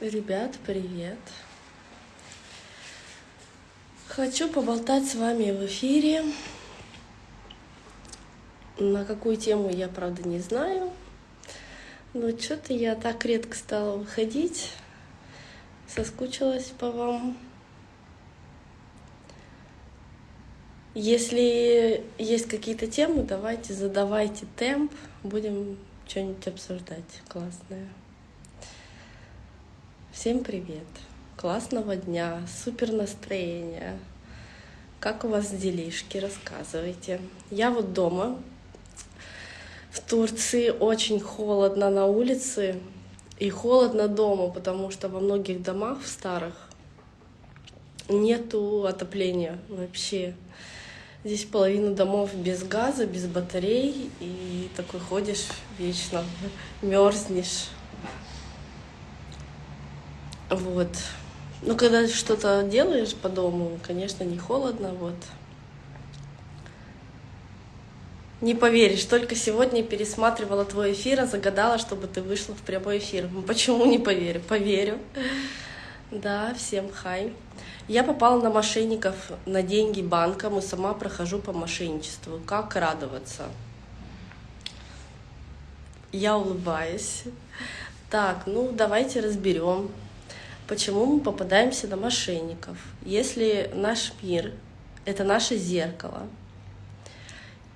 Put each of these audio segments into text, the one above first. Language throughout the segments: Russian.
Ребят, привет! Хочу поболтать с вами в эфире. На какую тему я, правда, не знаю. Но что-то я так редко стала выходить. Соскучилась по вам. Если есть какие-то темы, давайте задавайте темп. Будем что-нибудь обсуждать классное. Всем привет! Классного дня, супер настроения. Как у вас делишки? Рассказывайте. Я вот дома. В Турции очень холодно на улице и холодно дома, потому что во многих домах в старых нету отопления вообще. Здесь половина домов без газа, без батарей, и такой ходишь вечно, мерзнешь. Вот. Ну, когда что-то делаешь по дому, конечно, не холодно, вот. Не поверишь, только сегодня пересматривала твой эфир, а загадала, чтобы ты вышла в прямой эфир. Ну, почему не поверю? Поверю. Да, всем хай. Я попала на мошенников на деньги банкам и сама прохожу по мошенничеству. Как радоваться? Я улыбаюсь. Так, ну давайте разберем почему мы попадаемся на мошенников. Если наш мир — это наше зеркало,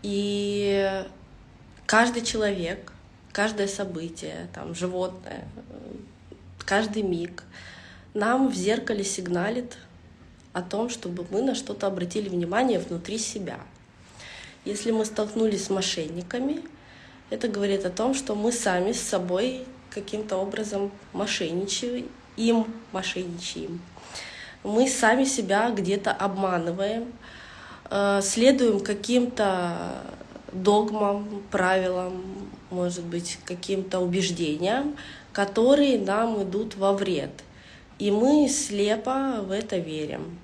и каждый человек, каждое событие, там, животное, каждый миг нам в зеркале сигналит о том, чтобы мы на что-то обратили внимание внутри себя. Если мы столкнулись с мошенниками, это говорит о том, что мы сами с собой каким-то образом мошенничаем им мошенничаем. Мы сами себя где-то обманываем, э, следуем каким-то догмам, правилам, может быть, каким-то убеждениям, которые нам идут во вред. И мы слепо в это верим.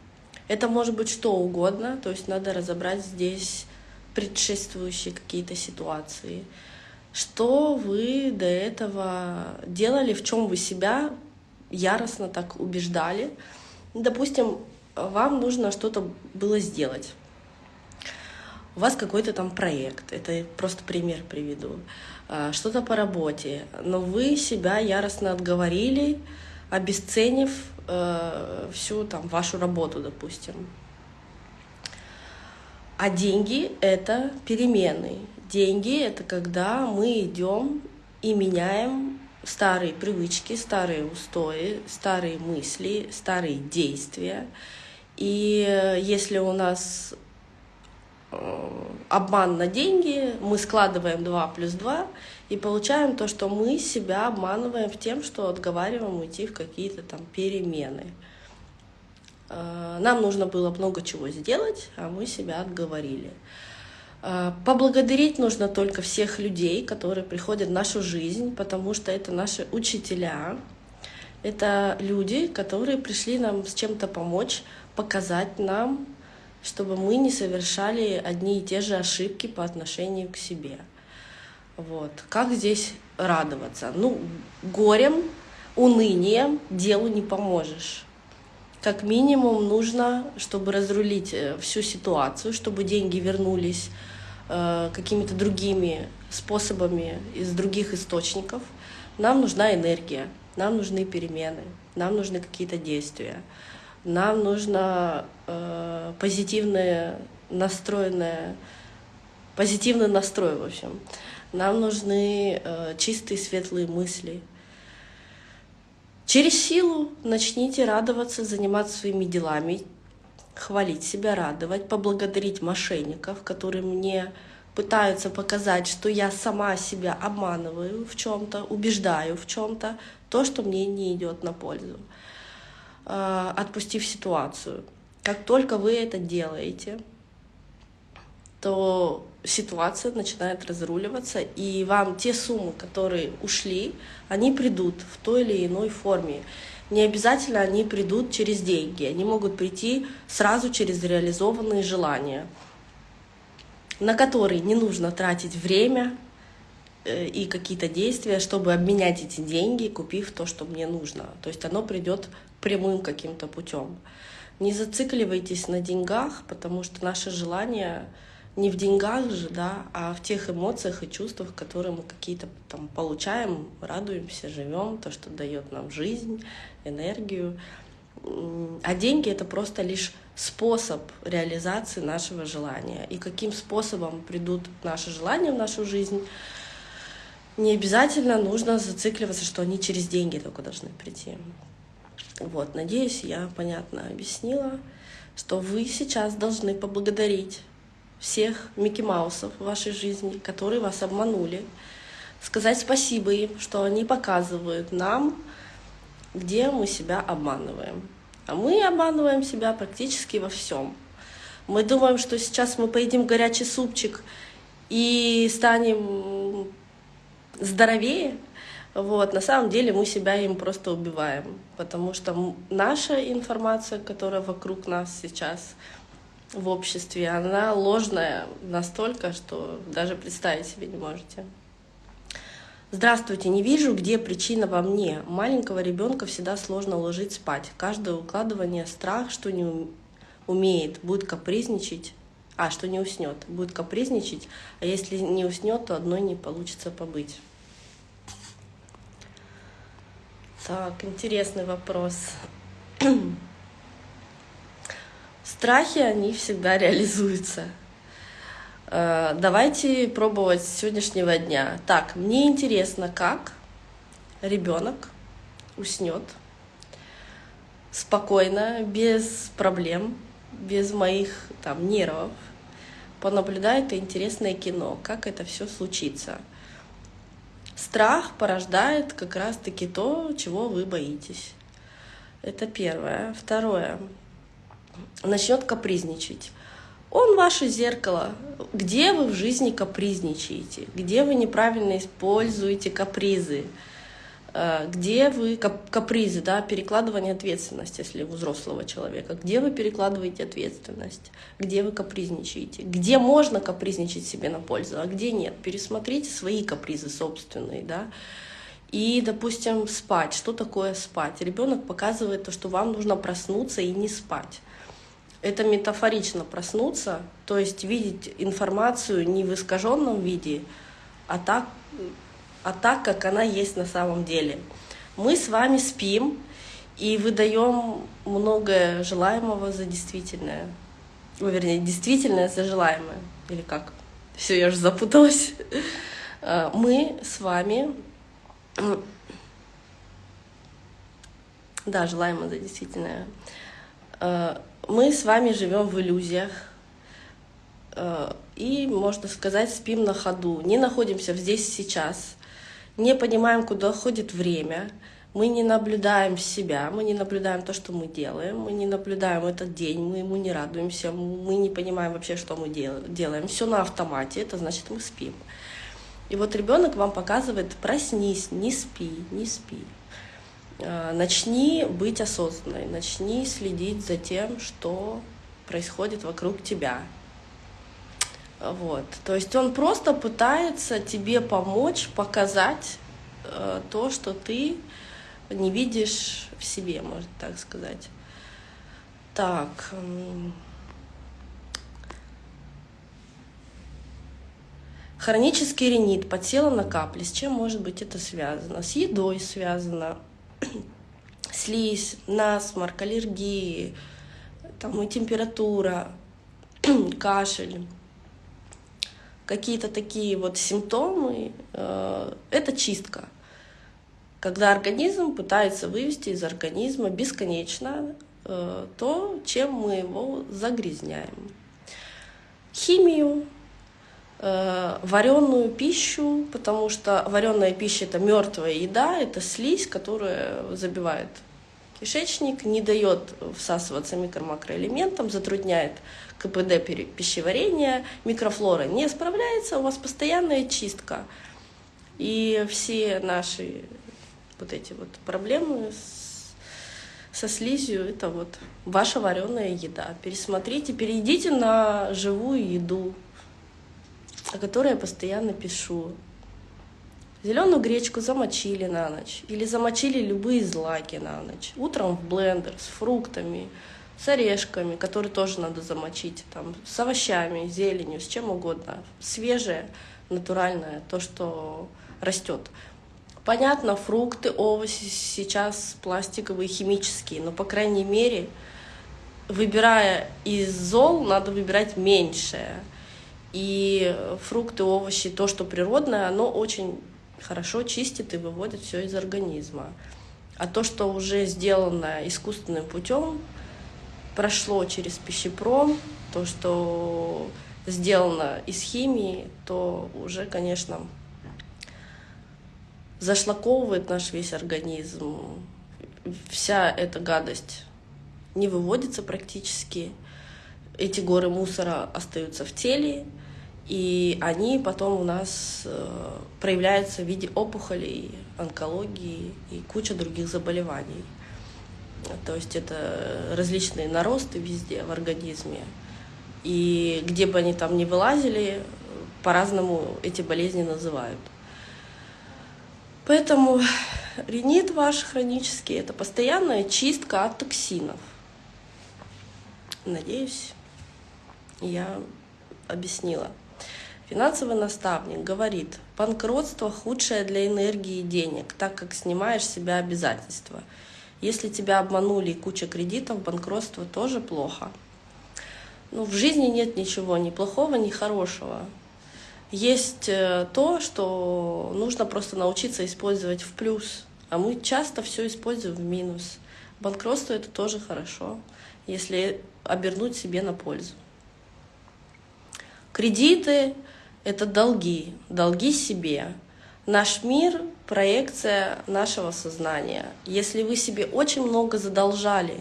Это может быть что угодно, то есть надо разобрать здесь предшествующие какие-то ситуации. Что вы до этого делали, в чем вы себя яростно так убеждали. Допустим, вам нужно что-то было сделать. У вас какой-то там проект, это просто пример приведу, а, что-то по работе, но вы себя яростно отговорили, обесценив э, всю там вашу работу, допустим. А деньги — это перемены. Деньги — это когда мы идем и меняем старые привычки, старые устои, старые мысли, старые действия. И э, если у нас э, обман на деньги, мы складываем 2 плюс 2 и получаем то, что мы себя обманываем в тем, что отговариваем уйти в какие-то там перемены. Э, нам нужно было много чего сделать, а мы себя отговорили. А, поблагодарить нужно только всех людей, которые приходят в нашу жизнь, потому что это наши учителя, это люди, которые пришли нам с чем-то помочь, показать нам, чтобы мы не совершали одни и те же ошибки по отношению к себе. Вот. Как здесь радоваться? Ну, горем, унынием делу не поможешь. Как минимум нужно, чтобы разрулить э, всю ситуацию, чтобы деньги вернулись Э, какими-то другими способами из других источников, нам нужна энергия, нам нужны перемены, нам нужны какие-то действия, нам нужно э, позитивное настроенное, позитивный настрой, в общем. Нам нужны э, чистые светлые мысли. Через силу начните радоваться, заниматься своими делами, хвалить себя, радовать, поблагодарить мошенников, которые мне пытаются показать, что я сама себя обманываю в чем-то, убеждаю в чем-то, то, что мне не идет на пользу, а, отпустив ситуацию. Как только вы это делаете, то ситуация начинает разруливаться, и вам те суммы, которые ушли, они придут в той или иной форме. Не обязательно они придут через деньги, они могут прийти сразу через реализованные желания, на которые не нужно тратить время, э, и какие-то действия, чтобы обменять эти деньги, купив то, что мне нужно. То есть оно придет прямым каким-то путем. Не зацикливайтесь на деньгах, потому что наше желание не в деньгах же, да, а в тех эмоциях и чувствах, которые мы какие-то там получаем, радуемся, живем, то, что дает нам жизнь, энергию. А деньги это просто лишь способ реализации нашего желания. И каким способом придут наши желания в нашу жизнь, не обязательно нужно зацикливаться, что они через деньги только должны прийти. Вот, надеюсь, я понятно объяснила, что вы сейчас должны поблагодарить всех Микки Маусов в вашей жизни, которые вас обманули, сказать спасибо им, что они показывают нам, где мы себя обманываем. А мы обманываем себя практически во всем. Мы думаем, что сейчас мы поедим горячий супчик и станем здоровее. Вот. На самом деле мы себя им просто убиваем, потому что наша информация, которая вокруг нас сейчас, в обществе, она ложная настолько, что даже представить себе не можете. Здравствуйте, не вижу, где причина во мне. Маленького ребенка всегда сложно ложить спать. Каждое укладывание страх, что не умеет, будет капризничать, а что не уснет, будет капризничать, а если не уснет, то одной не получится побыть. Так, интересный вопрос. Страхи, они всегда реализуются. Э, давайте пробовать с сегодняшнего дня. Так, мне интересно, как ребенок уснет спокойно, без проблем, без моих там нервов, понаблюдает интересное кино, как это все случится. Страх порождает как раз-таки то, чего вы боитесь. Это первое. Второе начнет капризничать. Он ваше зеркало. Где вы в жизни капризничаете? Где вы неправильно используете капризы? Э, где вы капризы, да, перекладывание ответственности, если у взрослого человека, где вы перекладываете ответственность, где вы капризничаете, где можно капризничать себе на пользу, а где нет. Пересмотрите свои капризы собственные, да. И, допустим, спать. Что такое спать? Ребенок показывает то, что вам нужно проснуться и не спать это метафорично проснуться, то есть видеть информацию не в искаженном виде, а так, а так, как она есть на самом деле. Мы с вами спим и выдаем многое желаемого за действительное. Ну, вернее, действительное за желаемое. Или как? Все, я уже запуталась. А, мы с вами... Да, желаемое за действительное а, мы с вами живем в иллюзиях. Э, и, можно сказать, спим на ходу, не находимся здесь сейчас, не понимаем, куда ходит время, мы не наблюдаем себя, мы не наблюдаем то, что мы делаем, мы не наблюдаем этот день, мы ему не радуемся, мы не понимаем вообще, что мы делаем. Все на автомате, это значит, мы спим. И вот ребенок вам показывает, проснись, не спи, не спи. А, начни быть осознанной, начни следить за тем, что происходит вокруг тебя. Вот. То есть он просто пытается тебе помочь, показать э, то, что ты не видишь в себе, можно так сказать. Так. Хронический ринит, подсела на капли. С чем может быть это связано? С едой связано, слизь, насморк, аллергии, там и температура, кашель, какие-то такие вот симптомы, э, это чистка. Когда организм пытается вывести из организма бесконечно э, то, чем мы его загрязняем. Химию, вареную пищу, потому что вареная пища это мертвая еда, это слизь, которая забивает кишечник, не дает всасываться микро-макроэлементам, затрудняет КПД пищеварения, микрофлора не справляется, у вас постоянная чистка. И все наши вот эти вот проблемы с, со слизью, это вот ваша вареная еда. Пересмотрите, перейдите на живую еду, о которой я постоянно пишу. Зеленую гречку замочили на ночь или замочили любые злаки на ночь. Утром в блендер с фруктами, с орешками, которые тоже надо замочить, там, с овощами, зеленью, с чем угодно. Свежее, натуральное, то, что растет. Понятно, фрукты, овощи сейчас пластиковые, химические, но, по крайней мере, выбирая из зол, надо выбирать меньшее. И фрукты, овощи, то, что природное, оно очень хорошо чистит и выводит все из организма. А то, что уже сделано искусственным путем, прошло через пищепром, то, что сделано из химии, то уже, конечно, зашлаковывает наш весь организм. Вся эта гадость не выводится практически. Эти горы мусора остаются в теле, и они потом у нас э, проявляются в виде опухолей, онкологии и куча других заболеваний. То есть это различные наросты везде в организме. И где бы они там ни вылазили, по-разному эти болезни называют. Поэтому ринит ваш хронический – это постоянная чистка от токсинов. Надеюсь, я объяснила. Финансовый наставник говорит, банкротство худшее для энергии и денег, так как снимаешь с себя обязательства. Если тебя обманули и куча кредитов, банкротство тоже плохо. Ну, в жизни нет ничего ни плохого, ни хорошего. Есть э, то, что нужно просто научиться использовать в плюс, а мы часто все используем в минус. Банкротство это тоже хорошо, если обернуть себе на пользу. Кредиты это долги, долги себе. Наш мир — проекция нашего сознания. Если вы себе очень много задолжали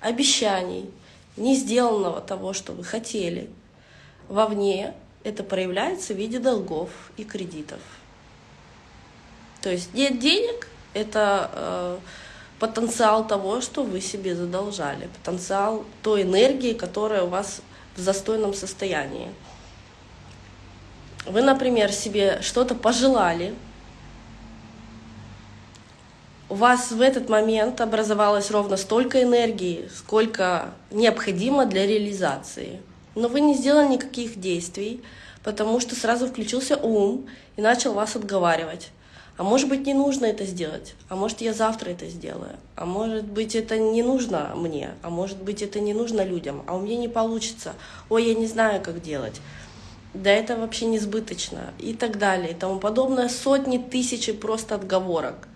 обещаний, не сделанного того, что вы хотели, вовне это проявляется в виде долгов и кредитов. То есть нет денег — это э, потенциал того, что вы себе задолжали, потенциал той энергии, которая у вас в застойном состоянии. Вы, например, себе что-то пожелали, у вас в этот момент образовалось ровно столько энергии, сколько необходимо для реализации. Но вы не сделали никаких действий, потому что сразу включился ум и начал вас отговаривать. А может быть, не нужно это сделать, а может, я завтра это сделаю, а может быть, это не нужно мне, а может быть, это не нужно людям, а у меня не получится, ой, я не знаю, как делать да это вообще несбыточно и так далее и тому подобное, сотни тысяч просто отговорок.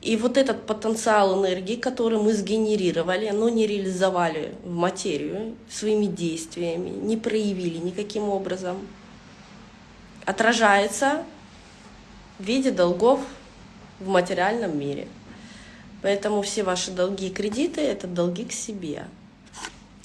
И вот этот потенциал энергии, который мы сгенерировали, но не реализовали в материю своими действиями, не проявили никаким образом, отражается в виде долгов в материальном мире. Поэтому все ваши долги и кредиты — это долги к себе.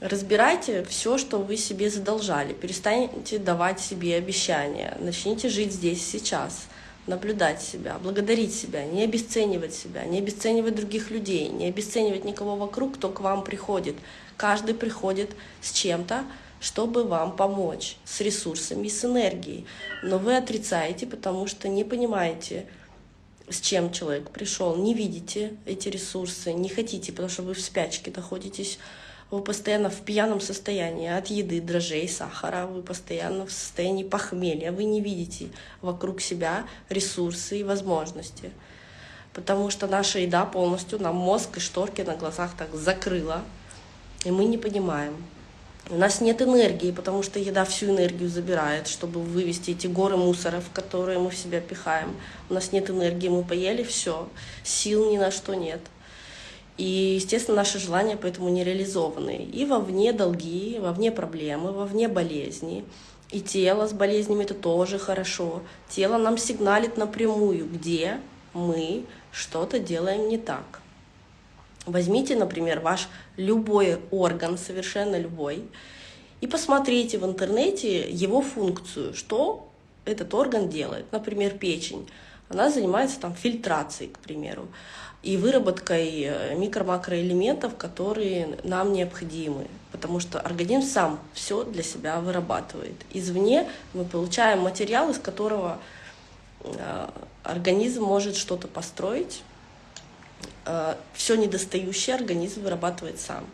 Разбирайте все, что вы себе задолжали. Перестаньте давать себе обещания. Начните жить здесь, сейчас. Наблюдать себя, благодарить себя, не обесценивать себя, не обесценивать других людей, не обесценивать никого вокруг, кто к вам приходит. Каждый приходит с чем-то, чтобы вам помочь, с ресурсами, с энергией. Но вы отрицаете, потому что не понимаете, с чем человек пришел, не видите эти ресурсы, не хотите, потому что вы в спячке находитесь вы постоянно в пьяном состоянии от еды, дрожжей, сахара, вы постоянно в состоянии похмелья, вы не видите вокруг себя ресурсы и возможности. Потому что наша еда полностью нам мозг и шторки на глазах так закрыла, и мы не понимаем. У нас нет энергии, потому что еда всю энергию забирает, чтобы вывести эти горы мусоров, которые мы в себя пихаем. У нас нет энергии, мы поели все, сил ни на что нет. И, естественно, наши желания поэтому не реализованы. И вовне долги, вовне проблемы, вовне болезни. И тело с болезнями это тоже хорошо. Тело нам сигналит напрямую, где мы что-то делаем не так. Возьмите, например, ваш любой орган, совершенно любой, и посмотрите в интернете его функцию, что этот орган делает. Например, печень. Она занимается там фильтрацией, к примеру и выработкой э, микро-макроэлементов, которые нам необходимы, потому что организм сам все для себя вырабатывает. Извне мы получаем материал, из которого э, организм может что-то построить, э, все недостающее организм вырабатывает сам.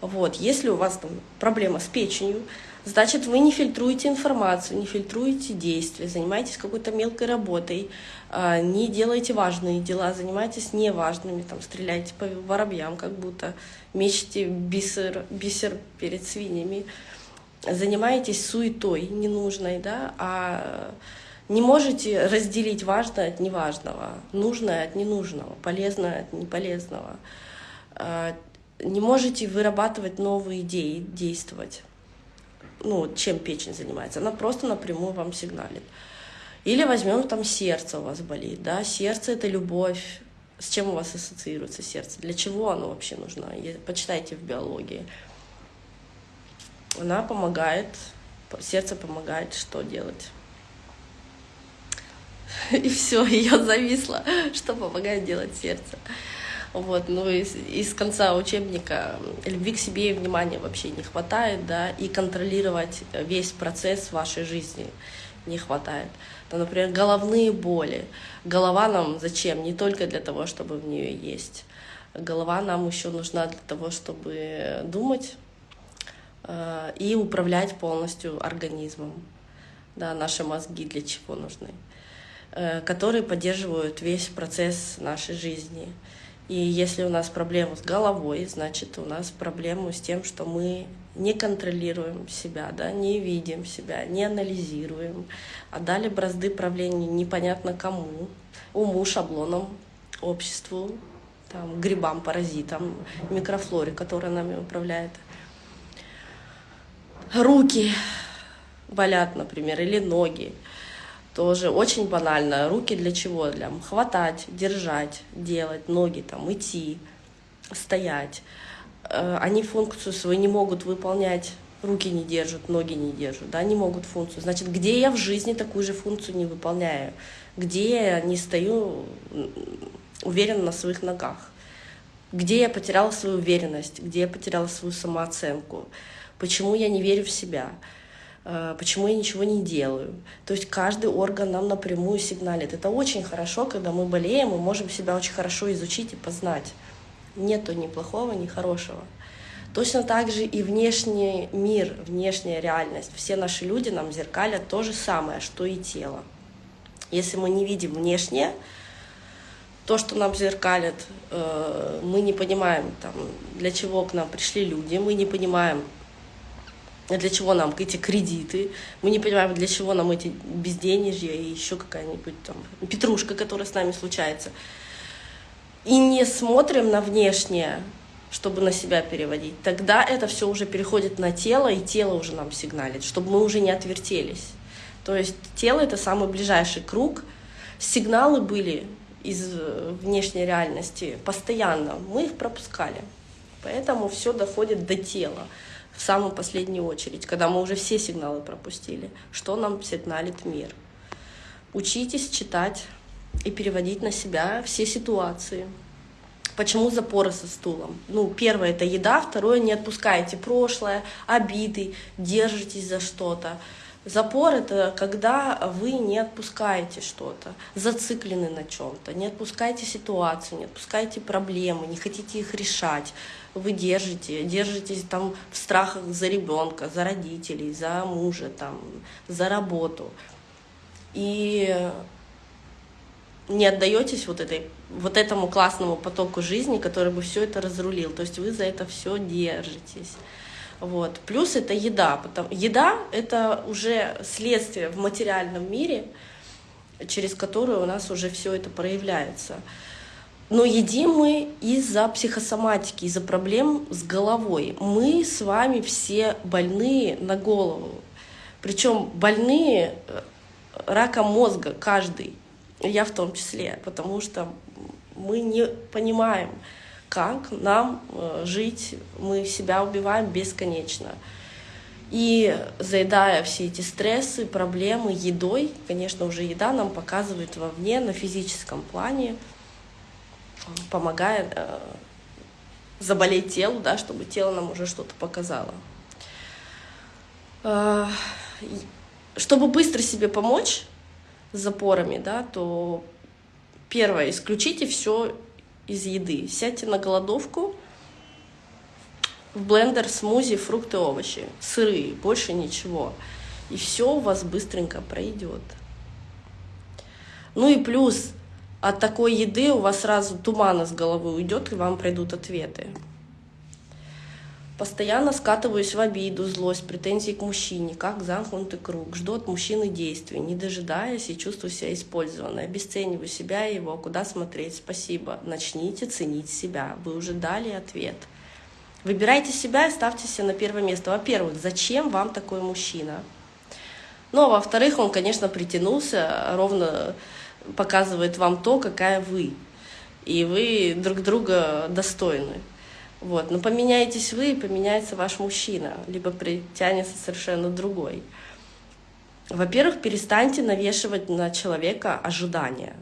Вот. Если у вас там проблема с печенью, значит, вы не фильтруете информацию, не фильтруете действия, занимаетесь какой-то мелкой работой, а, не делаете важные дела, занимаетесь неважными, там, стреляете по воробьям, как будто мечете бисер, бисер перед свиньями, занимаетесь суетой ненужной, да, а не можете разделить важное от неважного, нужное от ненужного, полезное от неполезного. А, не можете вырабатывать новые идеи, действовать. Ну, чем печень занимается. Она просто напрямую вам сигналит. Или возьмем там сердце у вас болит, да, сердце это любовь. С чем у вас ассоциируется сердце? Для чего оно вообще нужно? Почитайте в биологии. Она помогает, сердце помогает что делать? И все, ее зависло, что помогает делать сердце. Вот, ну из, из конца учебника любви к себе и внимания вообще не хватает, да, и контролировать весь процесс вашей жизни не хватает. Там, например, головные боли. Голова нам зачем? Не только для того, чтобы в нее есть. Голова нам еще нужна для того, чтобы думать э, и управлять полностью организмом. Да, наши мозги для чего нужны? Э, которые поддерживают весь процесс нашей жизни. И если у нас проблема с головой, значит, у нас проблема с тем, что мы не контролируем себя, да, не видим себя, не анализируем, а дали бразды правления непонятно кому, уму, шаблонам, обществу, там, грибам, паразитам, микрофлоре, которая нами управляет. Руки болят, например, или ноги тоже очень банально. Руки для чего? Для хватать, держать, делать, ноги там, идти, стоять. Э, они функцию свою не могут выполнять, руки не держат, ноги не держат, да, не могут функцию. Значит, где я в жизни такую же функцию не выполняю? Где я не стою уверенно на своих ногах? Где я потеряла свою уверенность? Где я потеряла свою самооценку? Почему я не верю в себя? Э, почему я ничего не делаю. То есть каждый орган нам напрямую сигналит. Это очень хорошо, когда мы болеем, мы можем себя очень хорошо изучить и познать. Нету ни плохого, ни хорошего. Точно так же и внешний мир, внешняя реальность. Все наши люди нам зеркалят то же самое, что и тело. Если мы не видим внешнее, то, что нам зеркалят, э, мы не понимаем, там, для чего к нам пришли люди, мы не понимаем, для чего нам эти кредиты, мы не понимаем, для чего нам эти безденежья и еще какая-нибудь там петрушка, которая с нами случается. И не смотрим на внешнее, чтобы на себя переводить, тогда это все уже переходит на тело, и тело уже нам сигналит, чтобы мы уже не отвертелись. То есть тело — это самый ближайший круг. Сигналы были из внешней реальности постоянно, мы их пропускали. Поэтому все доходит до тела в самую последнюю очередь, когда мы уже все сигналы пропустили. Что нам сигналит мир? Учитесь читать и переводить на себя все ситуации. Почему запоры со стулом? Ну, первое — это еда, второе — не отпускайте прошлое, обиды, держитесь за что-то. Запор — это когда вы не отпускаете что-то, зациклены на чем-то, не отпускаете ситуацию, не отпускаете проблемы, не хотите их решать. Вы держите, держитесь там в страхах за ребенка, за родителей, за мужа, там, за работу. И не отдаетесь вот, этой, вот этому классному потоку жизни, который бы все это разрулил. То есть вы за это все держитесь. Вот. Плюс это еда. Потому... Еда — это уже следствие в материальном мире, через которое у нас уже все это проявляется. Но едим мы из-за психосоматики, из-за проблем с головой. Мы с вами все больные на голову. Причем больные э, раком мозга каждый, я в том числе, потому что мы не понимаем, как нам э, жить, мы себя убиваем бесконечно. И заедая все эти стрессы, проблемы едой, конечно, уже еда нам показывает вовне, на физическом плане, помогает э, заболеть телу, да, чтобы тело нам уже что-то показало. Э, чтобы быстро себе помочь, с запорами, да, то первое, исключите все из еды. Сядьте на голодовку, в блендер смузи, фрукты, овощи, сырые, больше ничего. И все у вас быстренько пройдет. Ну и плюс от такой еды у вас сразу туман из головы уйдет, и вам придут ответы. Постоянно скатываюсь в обиду, злость, претензии к мужчине, как замкнутый круг. Жду от мужчины действий, не дожидаясь и чувствую себя использованной. Обесцениваю себя и его. Куда смотреть? Спасибо. Начните ценить себя. Вы уже дали ответ. Выбирайте себя и ставьте себя на первое место. Во-первых, зачем вам такой мужчина? Ну, а во-вторых, он, конечно, притянулся, ровно показывает вам то, какая вы. И вы друг друга достойны. Вот. Но поменяетесь вы, и поменяется ваш мужчина, либо притянется совершенно другой. Во-первых, перестаньте навешивать на человека ожидания.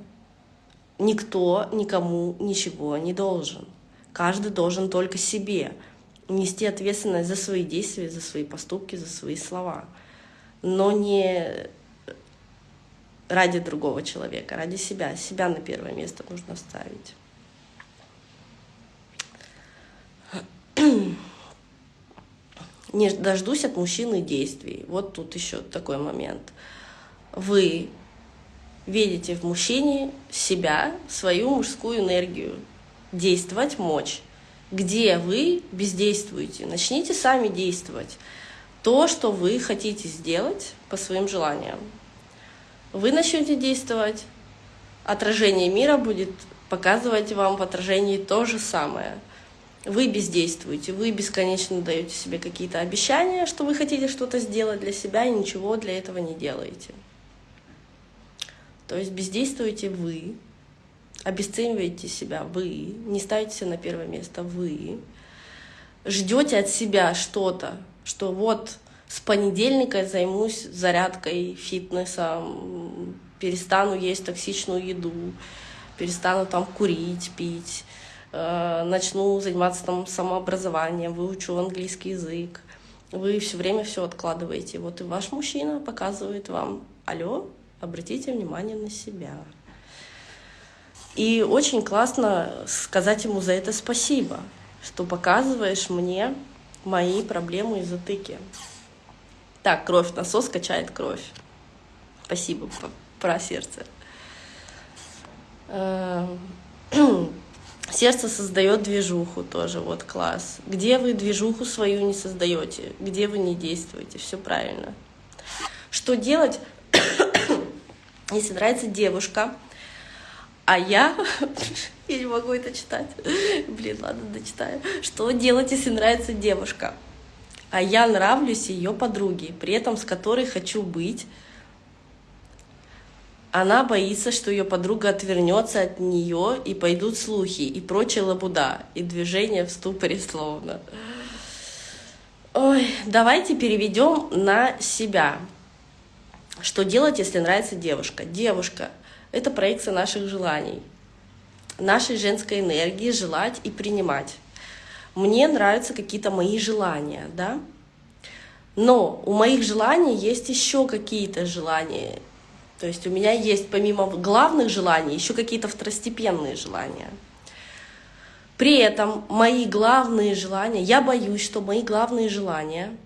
Никто никому ничего не должен. Каждый должен только себе нести ответственность за свои действия, за свои поступки, за свои слова. Но не ради другого человека, ради себя. Себя на первое место нужно ставить. Не дождусь от мужчины действий. Вот тут еще такой момент. Вы видите в мужчине себя, свою мужскую энергию, действовать мочь. Где вы бездействуете? Начните сами действовать. То, что вы хотите сделать по своим желаниям. Вы начнете действовать, отражение мира будет показывать вам в отражении то же самое – вы бездействуете, вы бесконечно даете себе какие-то обещания, что вы хотите что-то сделать для себя и ничего для этого не делаете. То есть бездействуете вы, обесцениваете себя вы, не ставите себя на первое место вы, ждете от себя что-то, что вот с понедельника займусь зарядкой, фитнесом, перестану есть токсичную еду, перестану там курить, пить, Э, начну заниматься там самообразованием, выучу английский язык. Вы все время все откладываете. Вот и ваш мужчина показывает вам, алло, обратите внимание на себя. И очень классно сказать ему за это спасибо, что показываешь мне мои проблемы и затыки. Так, кровь, насос качает кровь. Спасибо про сердце. Эм, Сердце создает движуху тоже, вот класс. Где вы движуху свою не создаете, где вы не действуете, все правильно. Что делать, если нравится девушка, а я, я не могу это читать, блин, ладно, дочитаю. Что делать, если нравится девушка, а я нравлюсь ее подруге, при этом с которой хочу быть, она боится, что ее подруга отвернется от нее, и пойдут слухи, и прочая лабуда, и движение в ступоре словно. Ой, давайте переведем на себя. Что делать, если нравится девушка? Девушка — это проекция наших желаний, нашей женской энергии желать и принимать. Мне нравятся какие-то мои желания, да? Но у моих желаний есть еще какие-то желания, то есть у меня есть помимо главных желаний еще какие-то второстепенные желания. При этом мои главные желания, я боюсь, что мои главные желания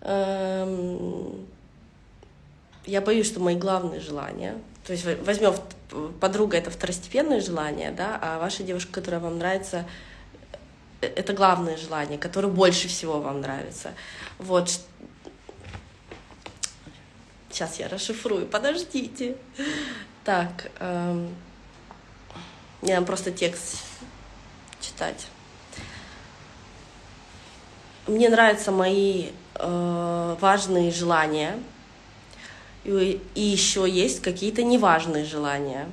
эм, я боюсь, что мои главные желания, то есть возьмем подруга это второстепенное желание, да, а ваша девушка, которая вам нравится, э, это главное желание, которое больше всего вам нравится. Вот Сейчас я расшифрую, подождите. Так, эм, мне надо просто текст читать. Мне нравятся мои э, важные желания, и, еще есть какие-то неважные желания.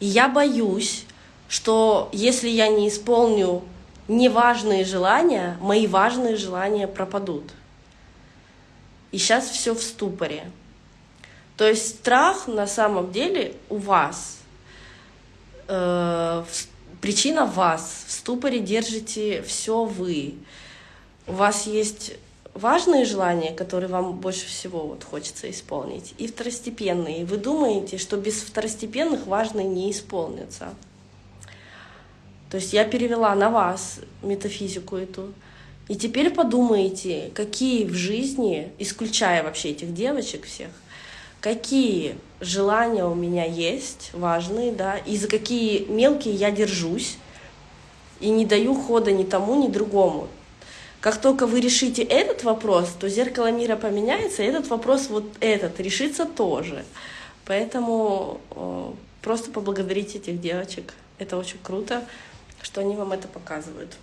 И я боюсь, что если я не исполню неважные желания, мои важные желания пропадут и сейчас все в ступоре. То есть страх на самом деле у вас, э, причина вас, в ступоре держите все вы. У вас есть важные желания, которые вам больше всего вот хочется исполнить, и второстепенные. Вы думаете, что без второстепенных важные не исполнятся. То есть я перевела на вас метафизику эту. И теперь подумайте, какие в жизни, исключая вообще этих девочек всех, какие желания у меня есть важные, да, и за какие мелкие я держусь, и не даю хода ни тому, ни другому. Как только вы решите этот вопрос, то зеркало мира поменяется, и этот вопрос вот этот решится тоже. Поэтому э, просто поблагодарите этих девочек. Это очень круто, что они вам это показывают.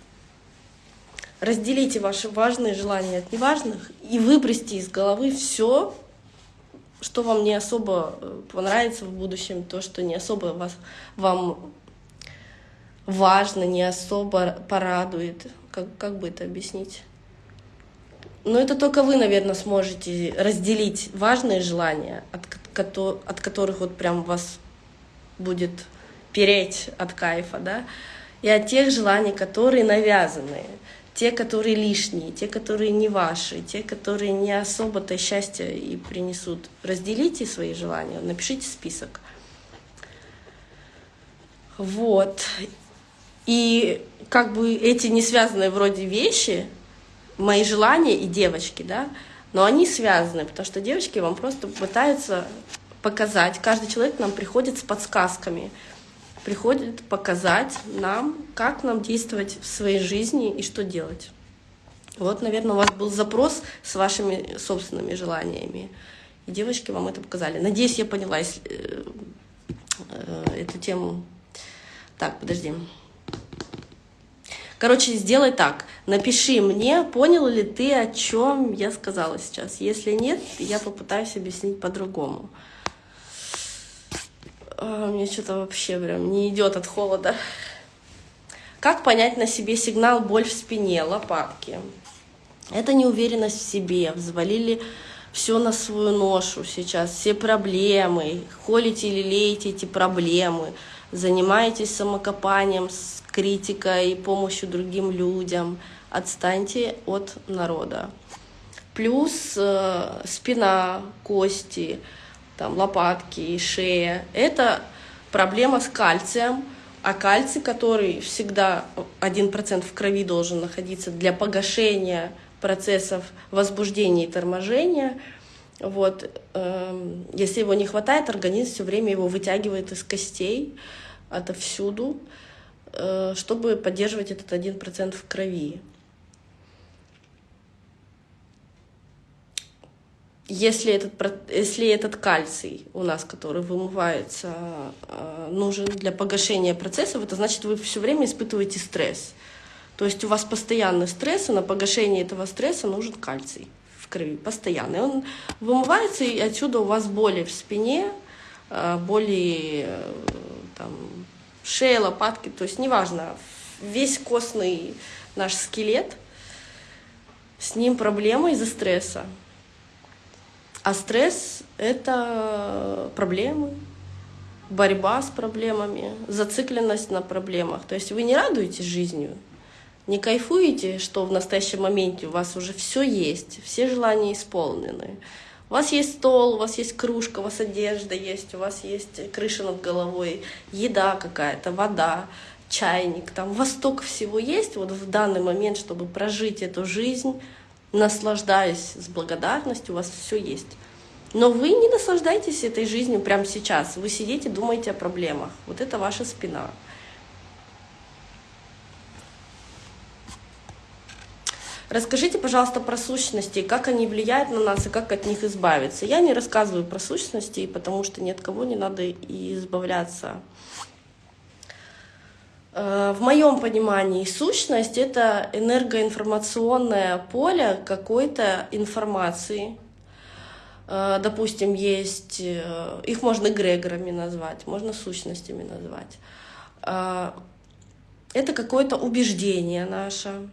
Разделите ваши важные желания от неважных и выбросьте из головы все, что вам не особо э, понравится в будущем, то, что не особо вас, вам важно, не особо порадует. Как, как бы это объяснить? Но это только вы, наверное, сможете разделить важные желания, от, от которых вот прям вас будет переть от кайфа, да, и от тех желаний, которые навязанные, те, которые лишние, те, которые не ваши, те, которые не особо-то счастья и принесут. Разделите свои желания, напишите список. Вот. И как бы эти не связанные вроде вещи, мои желания и девочки, да, но они связаны, потому что девочки вам просто пытаются показать, каждый человек нам приходит с подсказками, приходит показать нам, как нам действовать в своей жизни и что делать. Вот, наверное, у вас был запрос с вашими собственными желаниями. И девочки вам это показали. Надеюсь, я поняла если, э, э, эту тему. Так, подожди. Короче, сделай так. Напиши мне, понял ли ты, о чем я сказала сейчас. Если нет, я попытаюсь объяснить по-другому. А, мне что-то вообще прям не идет от холода. Как понять на себе сигнал боль в спине, лопатки? Это неуверенность в себе. Взвалили все на свою ношу сейчас, все проблемы. Холите или леете эти проблемы. Занимаетесь самокопанием, критикой, помощью другим людям. Отстаньте от народа. Плюс э, спина, кости, там, лопатки, шея. Это проблема с кальцием. А кальций, который всегда 1% в крови должен находиться для погашения процессов возбуждения и торможения, вот, э, если его не хватает, организм все время его вытягивает из костей отовсюду. Э, чтобы поддерживать этот 1% в крови. Если этот, если этот кальций у нас, который вымывается, э, нужен для погашения процессов, это значит, вы все время испытываете стресс. То есть у вас постоянный стресс, и на погашение этого стресса нужен кальций в крови, постоянный. Он вымывается, и отсюда у вас боли в спине, э, боли там, шея, лопатки, то есть неважно, весь костный наш скелет, с ним проблемы из-за стресса. А стресс — это проблемы, борьба с проблемами, зацикленность на проблемах. То есть вы не радуетесь жизнью, не кайфуете, что в настоящем моменте у вас уже все есть, все желания исполнены. У вас есть стол, у вас есть кружка, у вас одежда есть, у вас есть крыша над головой, еда какая-то, вода, чайник, там у вас столько всего есть вот в данный момент, чтобы прожить эту жизнь, наслаждаясь с благодарностью, у вас все есть. Но вы не наслаждаетесь этой жизнью прямо сейчас. Вы сидите, думаете о проблемах. Вот это ваша спина. Расскажите, пожалуйста, про сущности, как они влияют на нас и как от них избавиться. Я не рассказываю про сущности, потому что ни от кого не надо и избавляться. Э, в моем понимании сущность — это энергоинформационное поле какой-то информации. Э, допустим, есть, э, их можно эгрегорами назвать, можно сущностями назвать. Это какое-то убеждение наше,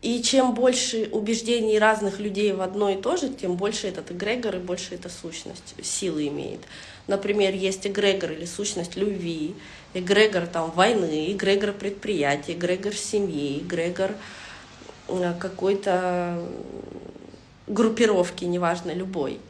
и чем больше убеждений разных людей в одно и то же, тем больше этот эгрегор и больше эта сущность силы имеет. Например, есть эгрегор или сущность любви, эгрегор там, войны, эгрегор предприятия, эгрегор семьи, эгрегор э, какой-то группировки, неважно, любой,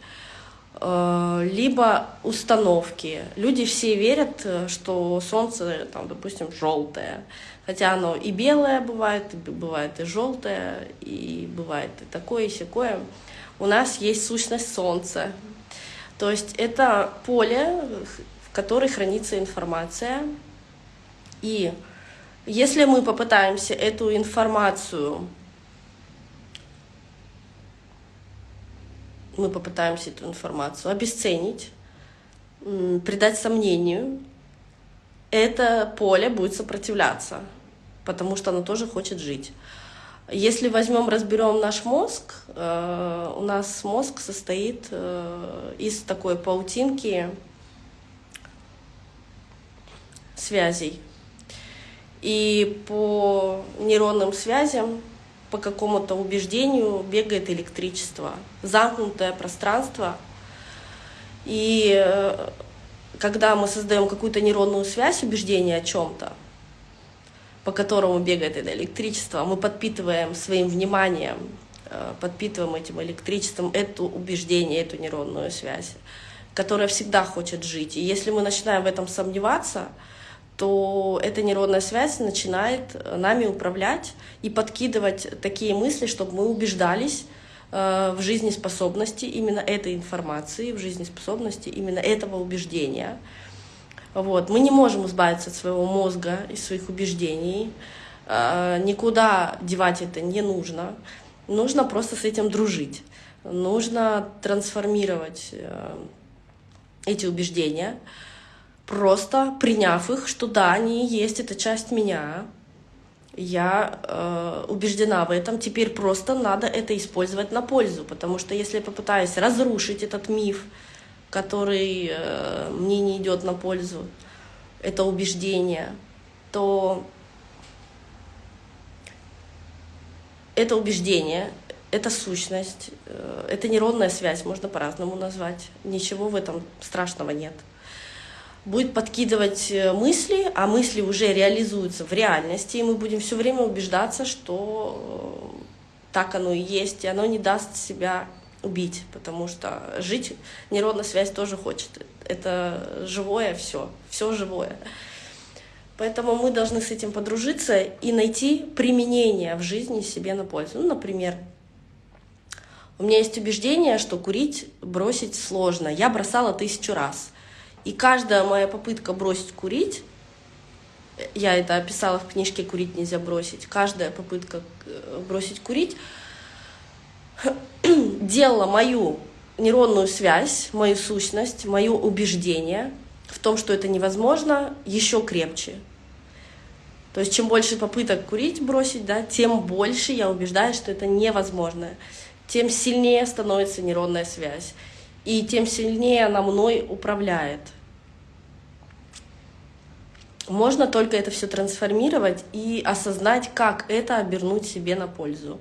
э, либо установки. Люди все верят, что Солнце, там, допустим, желтое, хотя оно и белое бывает, и бывает и желтое, и бывает и такое, и всякое. У нас есть сущность Солнца, то есть это поле, в котором хранится информация, и если мы попытаемся эту информацию, мы попытаемся эту информацию обесценить, придать сомнению, это поле будет сопротивляться, потому что оно тоже хочет жить. Если возьмем, разберем наш мозг, э, у нас мозг состоит э, из такой паутинки связей. И по нейронным связям, по какому-то убеждению бегает электричество, замкнутое пространство. И э, когда мы создаем какую-то нейронную связь, убеждение о чем-то, по которому бегает это электричество, мы подпитываем своим вниманием, э, подпитываем этим электричеством эту убеждение, эту нейронную связь, которая всегда хочет жить. И если мы начинаем в этом сомневаться, то эта нейронная связь начинает э, нами управлять и подкидывать такие мысли, чтобы мы убеждались э, в жизнеспособности именно этой информации, в жизнеспособности именно этого убеждения. Вот. Мы не можем избавиться от своего мозга и своих убеждений. Э, никуда девать это не нужно. Нужно просто с этим дружить. Нужно трансформировать эти убеждения просто приняв их, что да, они есть, это часть меня, я э, убеждена в этом, теперь просто надо это использовать на пользу, потому что если я попытаюсь разрушить этот миф, который э, мне не идет на пользу, это убеждение, то это убеждение, это сущность, э, это нейронная связь, можно по-разному назвать. Ничего в этом страшного нет будет подкидывать э, мысли, а мысли уже реализуются в реальности, и мы будем все время убеждаться, что так оно и есть, и оно не даст себя убить, потому что жить нейронная связь тоже хочет. Это живое все, все живое. Поэтому мы должны с этим подружиться и найти применение в жизни себе на пользу. Ну, например, у меня есть убеждение, что курить бросить сложно. Я бросала тысячу раз. И каждая моя попытка бросить курить, я это описала в книжке «Курить нельзя бросить», каждая попытка э, бросить курить делала мою нейронную связь, мою сущность, мое убеждение в том, что это невозможно, еще крепче. То есть чем больше попыток курить, бросить, да, тем больше я убеждаюсь, что это невозможно. Тем сильнее становится нейронная связь. И тем сильнее она мной управляет. Можно только это все трансформировать и осознать, как это обернуть себе на пользу.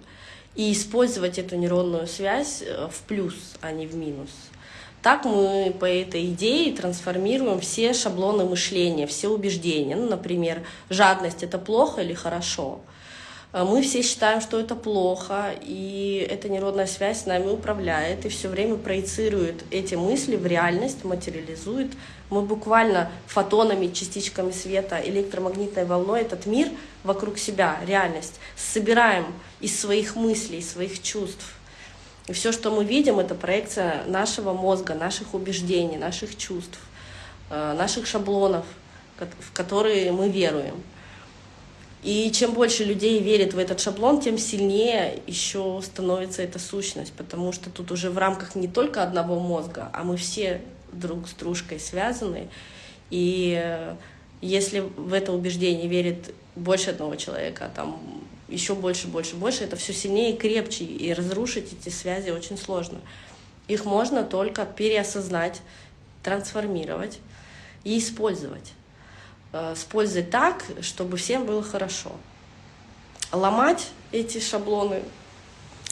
И использовать эту нейронную связь э, в плюс, а не в минус. Так мы по этой идее трансформируем все шаблоны мышления, все убеждения. Ну, например, жадность — это плохо или хорошо? А мы все считаем, что это плохо, и эта нейронная связь с нами управляет и все время проецирует эти мысли в реальность, материализует. Мы буквально фотонами, частичками света, электромагнитной волной этот мир вокруг себя, реальность, собираем из своих мыслей, своих чувств. И все, что мы видим, это проекция нашего мозга, наших убеждений, наших чувств, э, наших шаблонов, в которые мы веруем. И чем больше людей верит в этот шаблон, тем сильнее еще становится эта сущность, потому что тут уже в рамках не только одного мозга, а мы все друг с дружкой связаны. И э, если в это убеждение верит больше одного человека, а там еще больше, больше, больше, это все сильнее и крепче, и разрушить эти связи очень сложно. Их можно только переосознать, трансформировать и использовать. Э, использовать так, чтобы всем было хорошо. Ломать эти шаблоны,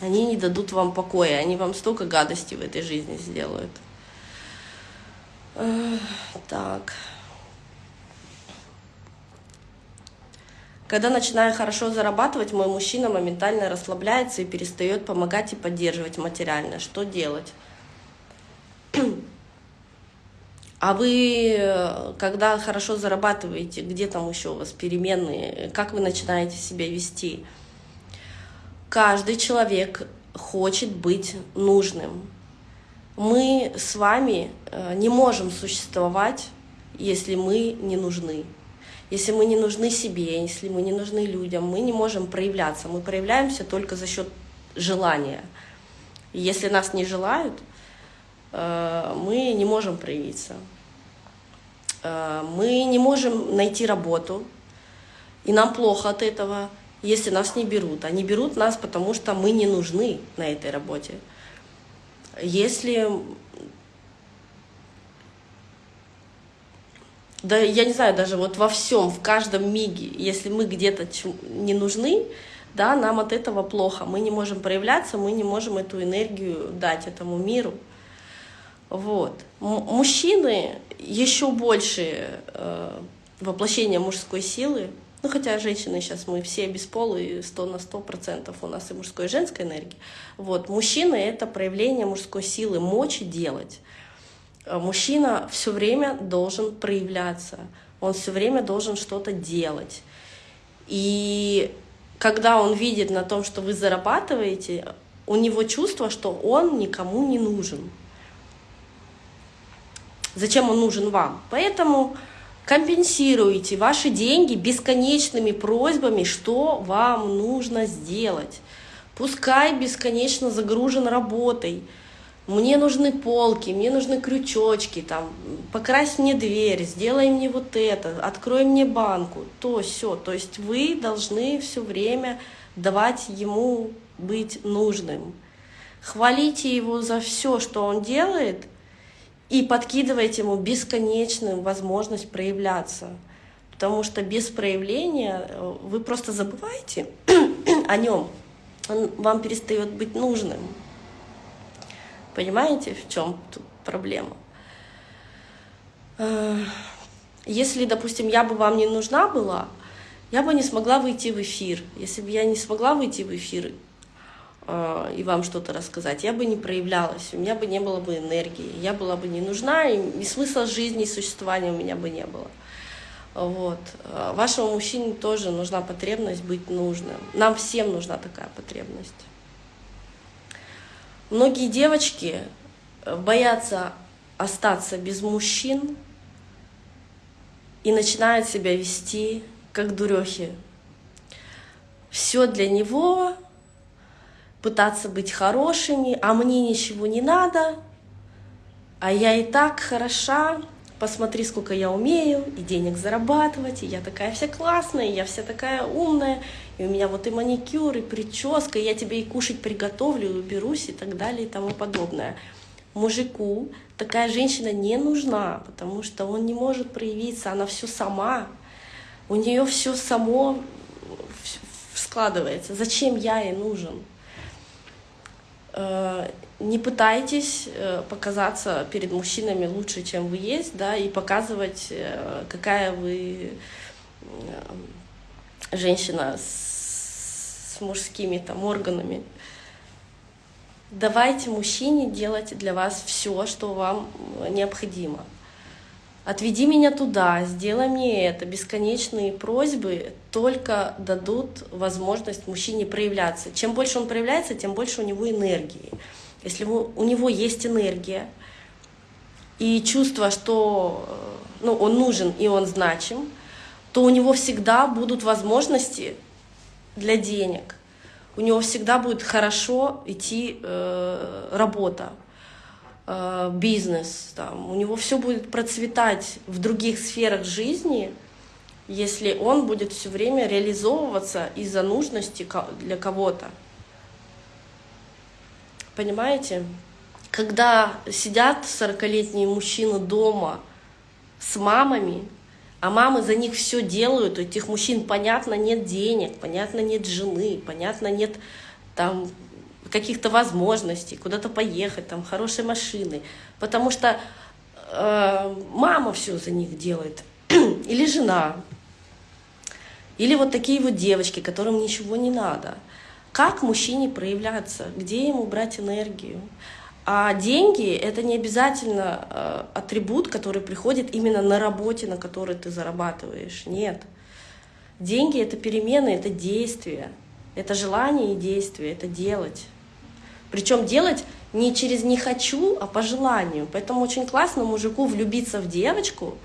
они не дадут вам покоя, они вам столько гадостей в этой жизни сделают. Э, так. Когда начинаю хорошо зарабатывать, мой мужчина моментально расслабляется и перестает помогать и поддерживать материально. Что делать? А вы, когда хорошо зарабатываете, где там еще у вас переменные, как вы начинаете себя вести? Каждый человек хочет быть нужным. Мы с вами э, не можем существовать, если мы не нужны. Если мы не нужны себе, если мы не нужны людям, мы не можем проявляться. Мы проявляемся только за счет желания. Если нас не желают, э, мы не можем проявиться. Э, мы не можем найти работу, и нам плохо от этого, если нас не берут. Они берут нас, потому что мы не нужны на этой работе. Если да я не знаю, даже вот во всем, в каждом миге, если мы где-то не нужны, да, нам от этого плохо, мы не можем проявляться, мы не можем эту энергию дать этому миру. Вот. Мужчины еще больше э, воплощение мужской силы, ну хотя женщины сейчас мы все бесполые, сто на сто процентов у нас и мужской и женской энергии. Вот. Мужчины — это проявление мужской силы, мочи делать. Э, мужчина все время должен проявляться, он все время должен что-то делать. И когда он видит на том, что вы зарабатываете, у него чувство, что он никому не нужен. Зачем он нужен вам? Поэтому компенсируйте ваши деньги бесконечными просьбами, что вам нужно сделать. Пускай бесконечно загружен работой, мне нужны полки, мне нужны крючочки, там, покрась мне дверь, сделай мне вот это, открой мне банку, то все. То есть вы должны все время давать ему быть нужным. Хвалите его за все, что он делает, и подкидывайте ему бесконечную возможность проявляться. Потому что без проявления э, вы просто забываете о нем, он вам перестает быть нужным. Понимаете, в чем тут проблема? Э, если, допустим, я бы вам не нужна была, я бы не смогла выйти в эфир. Если бы я не смогла выйти в эфир и вам что-то рассказать, я бы не проявлялась, у меня бы не было бы энергии, я была бы не нужна, и смысла жизни и существования у меня бы не было. Вот. Э, вашему мужчине тоже нужна потребность быть нужным. Нам всем нужна такая потребность. Многие девочки э, боятся остаться без мужчин и начинают себя вести как дурехи. Все для него, пытаться быть хорошими, а мне ничего не надо, а я и так хороша, посмотри, сколько я умею, и денег зарабатывать, и я такая вся классная, и я вся такая умная, и у меня вот и маникюр, и прическа, и я тебе и кушать приготовлю, и уберусь, и так далее, и тому подобное. Мужику такая женщина не нужна, потому что он не может проявиться, она все сама, у нее все само складывается. Зачем я ей нужен? Э, не пытайтесь э, показаться перед мужчинами лучше, чем вы есть, да, и показывать, э, какая вы женщина с мужскими там органами. Давайте мужчине делать для вас все, что вам необходимо. Отведи меня туда, сделай мне это. Бесконечные просьбы только дадут возможность мужчине проявляться. Чем больше он проявляется, тем больше у него энергии. Если у него есть энергия и чувство, что ну, он нужен и он значим, то у него всегда будут возможности для денег. У него всегда будет хорошо идти э, работа, э, бизнес. Там. У него все будет процветать в других сферах жизни, если он будет все время реализовываться из-за нужности для кого-то. Понимаете? Когда сидят 40-летние мужчины дома с мамами, а мамы за них все делают, у этих мужчин, понятно, нет денег, понятно, нет жены, понятно, нет там каких-то возможностей, куда-то поехать, там, хорошей машины, потому что э, мама все за них делает, или жена. Или вот такие вот девочки, которым ничего не надо. Как мужчине проявляться? Где ему брать энергию? А деньги — это не обязательно э, атрибут, который приходит именно на работе, на которой ты зарабатываешь. Нет. Деньги — это перемены, это действия. Это желание и действие, это делать. Причем делать не через «не хочу», а по желанию. Поэтому очень классно мужику влюбиться в девочку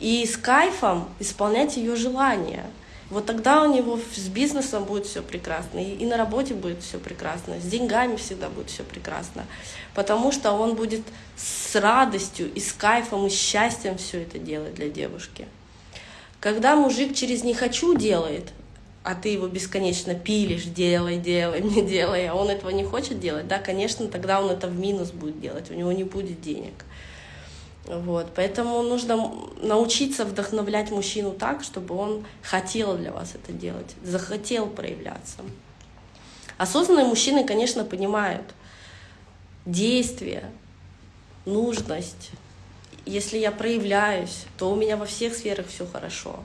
и с кайфом исполнять ее желания. Вот тогда у него с бизнесом будет все прекрасно, и на работе будет все прекрасно, с деньгами всегда будет все прекрасно, потому что он будет с радостью и с кайфом и счастьем все это делать для девушки. Когда мужик через «не хочу» делает, а ты его бесконечно пилишь, делай, делай, не делай, а он этого не хочет делать, да, конечно, тогда он это в минус будет делать, у него не будет денег. Вот, поэтому нужно научиться вдохновлять мужчину так, чтобы он хотел для вас это делать, захотел проявляться. Осознанные мужчины, конечно, понимают действие, нужность. Если я проявляюсь, то у меня во всех сферах все хорошо.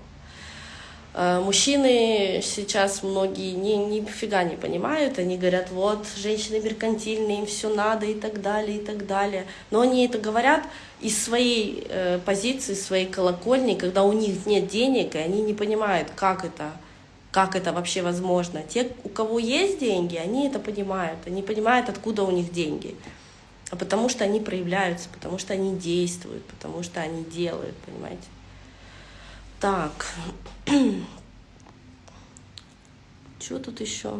Э, мужчины сейчас многие ни, нифига не понимают, они говорят, вот, женщины меркантильные, им все надо и так далее, и так далее. Но они это говорят из своей э, позиции, своей колокольни, когда у них нет денег, и они не понимают, как это, как это вообще возможно. Те, у кого есть деньги, они это понимают, они понимают, откуда у них деньги. А потому что они проявляются, потому что они действуют, потому что они делают, понимаете. Так. Что тут еще?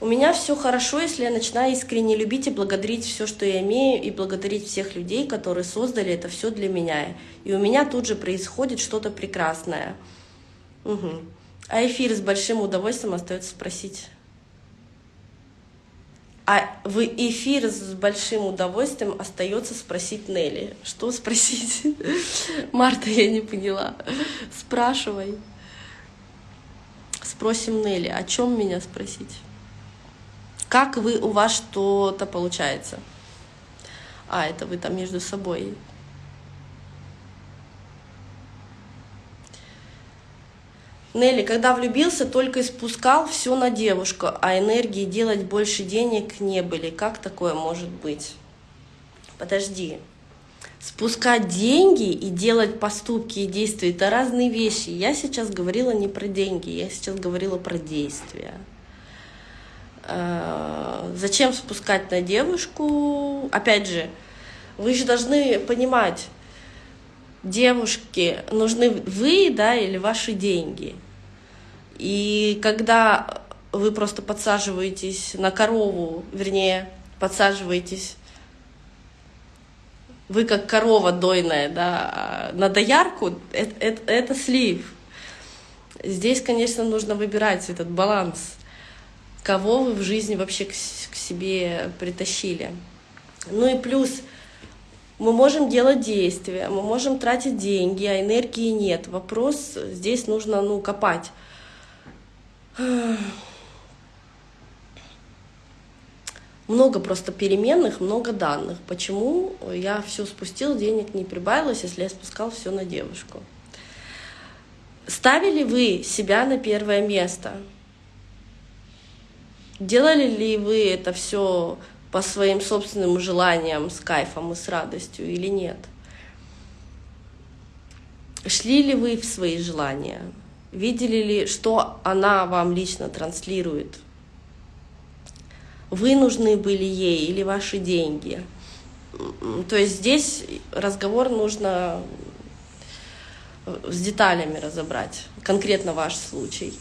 У меня все хорошо, если я начинаю искренне любить и благодарить все, что я имею, и благодарить всех людей, которые создали это все для меня. И у меня тут же происходит что-то прекрасное. Угу. А эфир с большим удовольствием остается спросить. А в эфир с большим удовольствием остается спросить Нелли. Что спросить? Марта, я не поняла. Спрашивай. Спросим Нелли, о чем меня спросить? Как вы, у вас что-то получается? А, это вы там между собой Нелли, когда влюбился, только испускал все на девушку, а энергии делать больше денег не были. Как такое может быть? Подожди. Спускать деньги и делать поступки и действия — это разные вещи. Я сейчас говорила не про деньги, я сейчас говорила про действия. А, зачем спускать на девушку? Опять же, вы же должны понимать, девушке нужны вы, да, или ваши деньги. И когда вы просто подсаживаетесь на корову, вернее, подсаживаетесь, вы как корова дойная, да, на доярку, это, это, это слив. Здесь, конечно, нужно выбирать этот баланс, кого вы в жизни вообще к, к себе притащили. Ну и плюс — мы можем делать действия, мы можем тратить деньги, а энергии нет. Вопрос здесь нужно ну, копать. Много просто переменных, много данных. Почему я все спустил, денег не прибавилось, если я спускал все на девушку? Ставили вы себя на первое место? Делали ли вы это все по своим собственным желаниям с кайфом и с радостью или нет? Шли ли вы в свои желания? Видели ли, что она вам лично транслирует? Вы нужны были ей или ваши деньги? То есть здесь разговор нужно с деталями разобрать, конкретно ваш случай.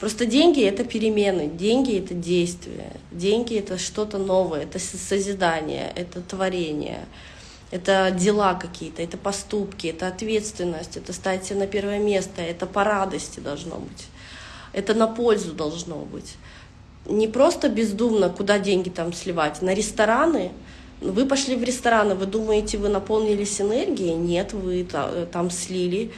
Просто деньги — это перемены, деньги — это действие, деньги — это что-то новое, это созидание, это творение, это дела какие-то, это поступки, это ответственность, это стать на первое место, это по радости должно быть, это на пользу должно быть. Не просто бездумно, куда деньги там сливать, на рестораны — вы пошли в рестораны, вы думаете, вы наполнились энергией? Нет, вы там слили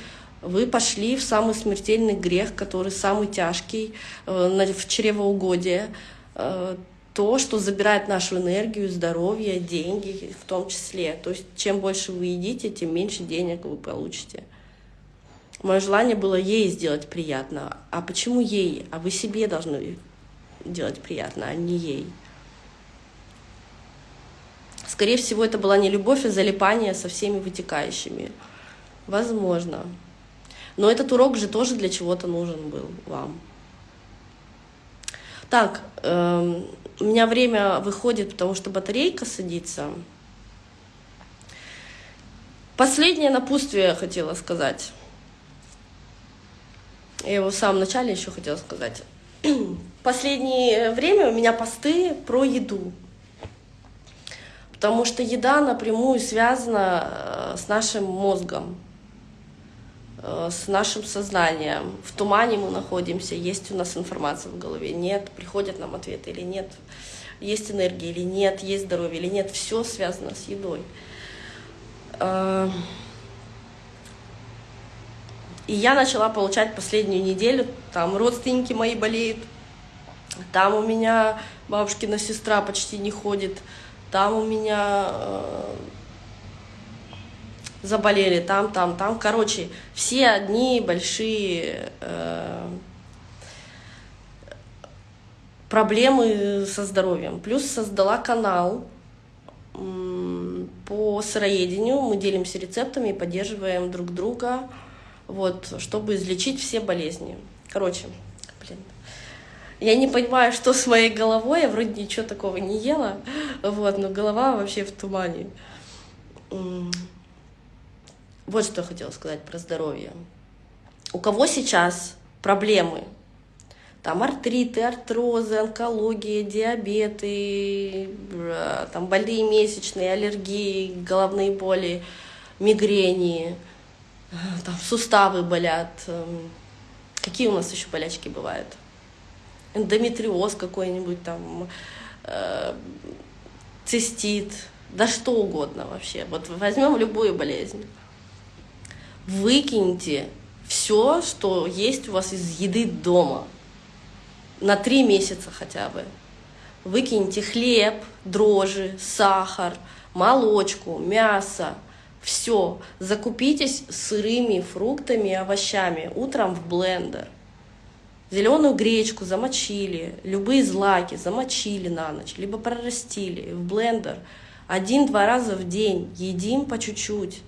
вы пошли в самый смертельный грех, который самый тяжкий, э, в чревоугодие, э, то, что забирает нашу энергию, здоровье, деньги в том числе. То есть чем больше вы едите, тем меньше денег вы получите. Мое желание было ей сделать приятно. А почему ей? А вы себе должны делать приятно, а не ей. Скорее всего, это была не любовь, а залипание со всеми вытекающими. Возможно. Но этот урок же тоже для чего-то нужен был вам. Так, э, у меня время выходит, потому что батарейка садится. Последнее напутствие я хотела сказать. Я его в самом начале еще хотела сказать. Последнее время у меня посты про еду. Потому что еда напрямую связана э, с нашим мозгом, с нашим сознанием. В тумане мы находимся, есть у нас информация в голове, нет, приходят нам ответы или нет, есть энергия или нет, есть здоровье или нет. Все связано с едой. Э, и я начала получать последнюю неделю, там родственники мои болеют, там у меня бабушкина сестра почти не ходит, там у меня э, заболели, там, там, там. Короче, все одни большие э, проблемы со здоровьем. Плюс создала канал по сыроедению, мы делимся рецептами и поддерживаем друг друга вот, чтобы излечить все болезни. Короче, блин, я не понимаю, что с моей головой, я вроде ничего такого не ела, вот, но голова вообще в тумане. Вот что я хотела сказать про здоровье. У кого сейчас проблемы? Там артриты, артрозы, онкология, диабеты, там больные месячные, аллергии, головные боли, мигрени, там суставы болят. Эм, какие у нас еще болячки бывают? Эндометриоз какой-нибудь там, э, цистит, да что угодно вообще. Вот возьмем любую болезнь. Выкиньте все, что есть у вас из еды дома. На три месяца хотя бы. Выкиньте хлеб, дрожжи, сахар, молочку, мясо, все, закупитесь сырыми фруктами и овощами утром в блендер. Зеленую гречку замочили, любые злаки замочили на ночь, либо прорастили в блендер. Один-два раза в день едим по чуть-чуть,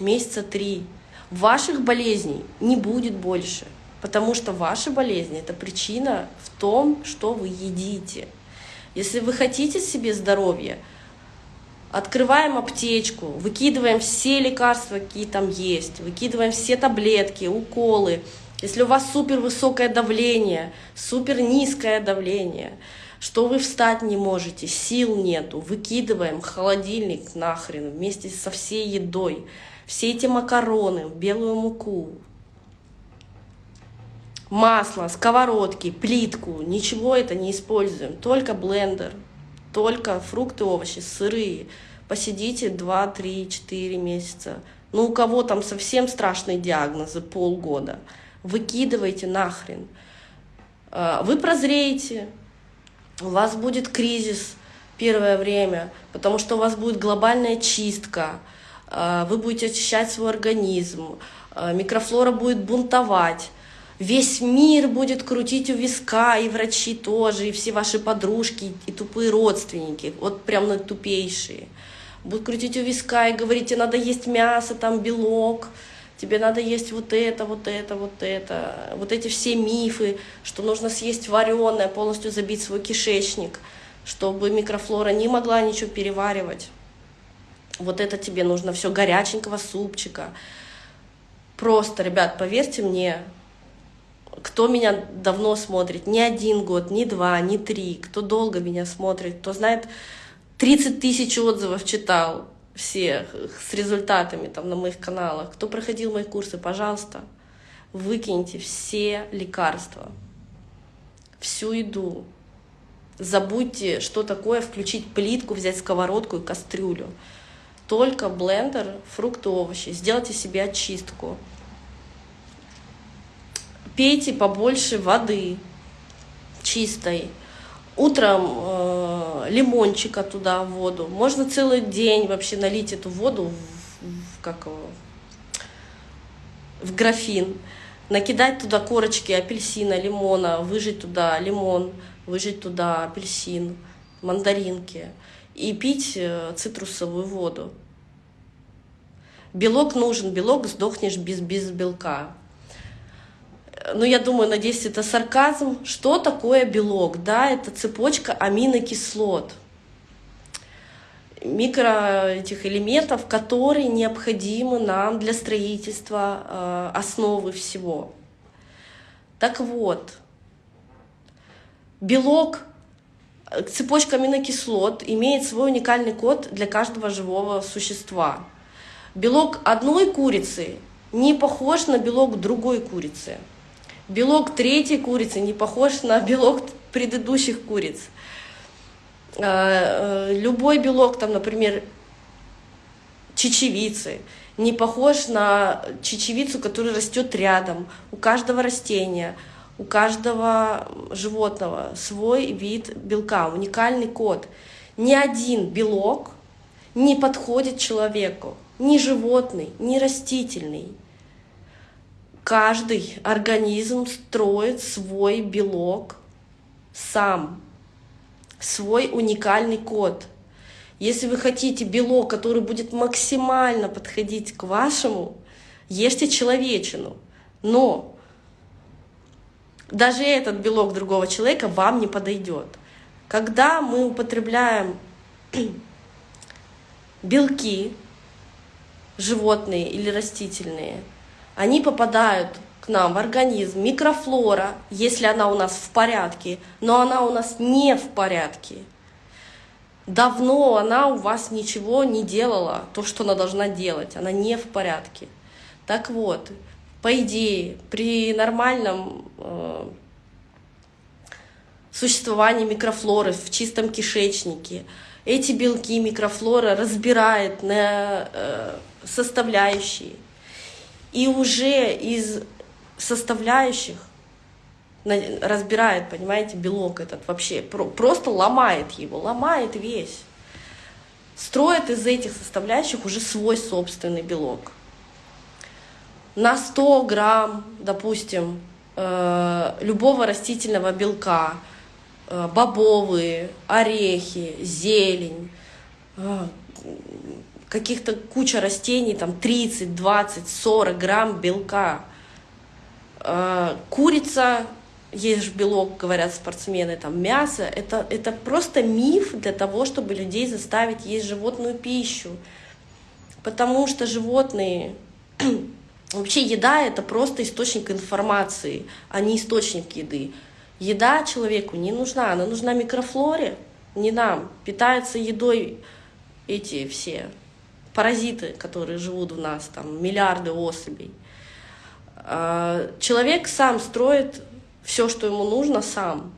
месяца три. Ваших болезней не будет больше, потому что ваши болезни — это причина в том, что вы едите. Если вы хотите себе здоровья, Открываем аптечку, выкидываем все лекарства, какие там есть, выкидываем все таблетки, уколы. Если у вас супер высокое давление, супер низкое давление, что вы встать не можете, сил нету, выкидываем холодильник нахрен вместе со всей едой, все эти макароны, белую муку, масло, сковородки, плитку, ничего это не используем, только блендер, только фрукты, овощи, сырые. Посидите 2, 3, 4 месяца. Ну, у кого там совсем страшные диагнозы, полгода. Выкидывайте нахрен. А, вы прозреете, у вас будет кризис первое время, потому что у вас будет глобальная чистка, вы будете очищать свой организм, а, микрофлора будет бунтовать, Весь мир будет крутить у виска, и врачи тоже, и все ваши подружки, и тупые родственники, вот прям на тупейшие. Будут крутить у виска и говорить, тебе надо есть мясо, там белок, тебе надо есть вот это, вот это, вот это. Вот эти все мифы, что нужно съесть вареное, полностью забить свой кишечник, чтобы микрофлора не могла ничего переваривать. Вот это тебе нужно все горяченького супчика. Просто, ребят, поверьте мне, кто меня давно смотрит, не один год, не два, не три, кто долго меня смотрит, кто знает, 30 тысяч отзывов читал всех с результатами там на моих каналах, кто проходил мои курсы, пожалуйста, выкиньте все лекарства, всю еду, забудьте, что такое включить плитку, взять сковородку и кастрюлю. Только блендер, фрукты, овощи. Сделайте себе очистку пейте побольше воды чистой. утром э, лимончика туда в воду. Можно целый день вообще налить эту воду в, в, как в графин, накидать туда корочки апельсина, лимона, выжать туда лимон, выжать туда апельсин, мандаринки и пить э, цитрусовую воду. Белок нужен, белок сдохнешь без, без белка. Ну, я думаю, надеюсь, это сарказм. Что такое белок? Да, это цепочка аминокислот микро этих элементов, которые необходимы нам для строительства э, основы всего. Так вот, белок, цепочка аминокислот имеет свой уникальный код для каждого живого существа. Белок одной курицы не похож на белок другой курицы. Белок третьей курицы не похож на белок предыдущих куриц. Э, э, любой белок, там, например, чечевицы, не похож на чечевицу, которая растет рядом. У каждого растения, у каждого животного свой вид белка, уникальный код. Ни один белок не подходит человеку, ни животный, ни растительный. Каждый организм строит свой белок сам свой уникальный код. Если вы хотите белок, который будет максимально подходить к вашему, ешьте человечину. Но даже этот белок другого человека вам не подойдет. Когда мы употребляем белки, животные или растительные, они попадают к нам в организм микрофлора, если она у нас в порядке, но она у нас не в порядке. Давно она у вас ничего не делала, то, что она должна делать, она не в порядке. Так вот, по идее, при нормальном э, существовании микрофлоры в чистом кишечнике, эти белки микрофлора разбирает на э, составляющие. И уже из составляющих разбирает, понимаете, белок этот вообще, просто ломает его, ломает весь. Строит из этих составляющих уже свой собственный белок. На 100 грамм, допустим, э, любого растительного белка, э, бобовые, орехи, зелень, э, каких-то куча растений, там 30, 20, 40 грамм белка – Э, курица, есть же белок, говорят спортсмены, там мясо, это, это просто миф для того, чтобы людей заставить есть животную пищу. Потому что животные, вообще еда это просто источник информации, а не источник еды. Еда человеку не нужна, она нужна микрофлоре, не нам. Питаются едой эти все паразиты, которые живут в нас, там миллиарды особей. А, человек сам строит все, что ему нужно, сам.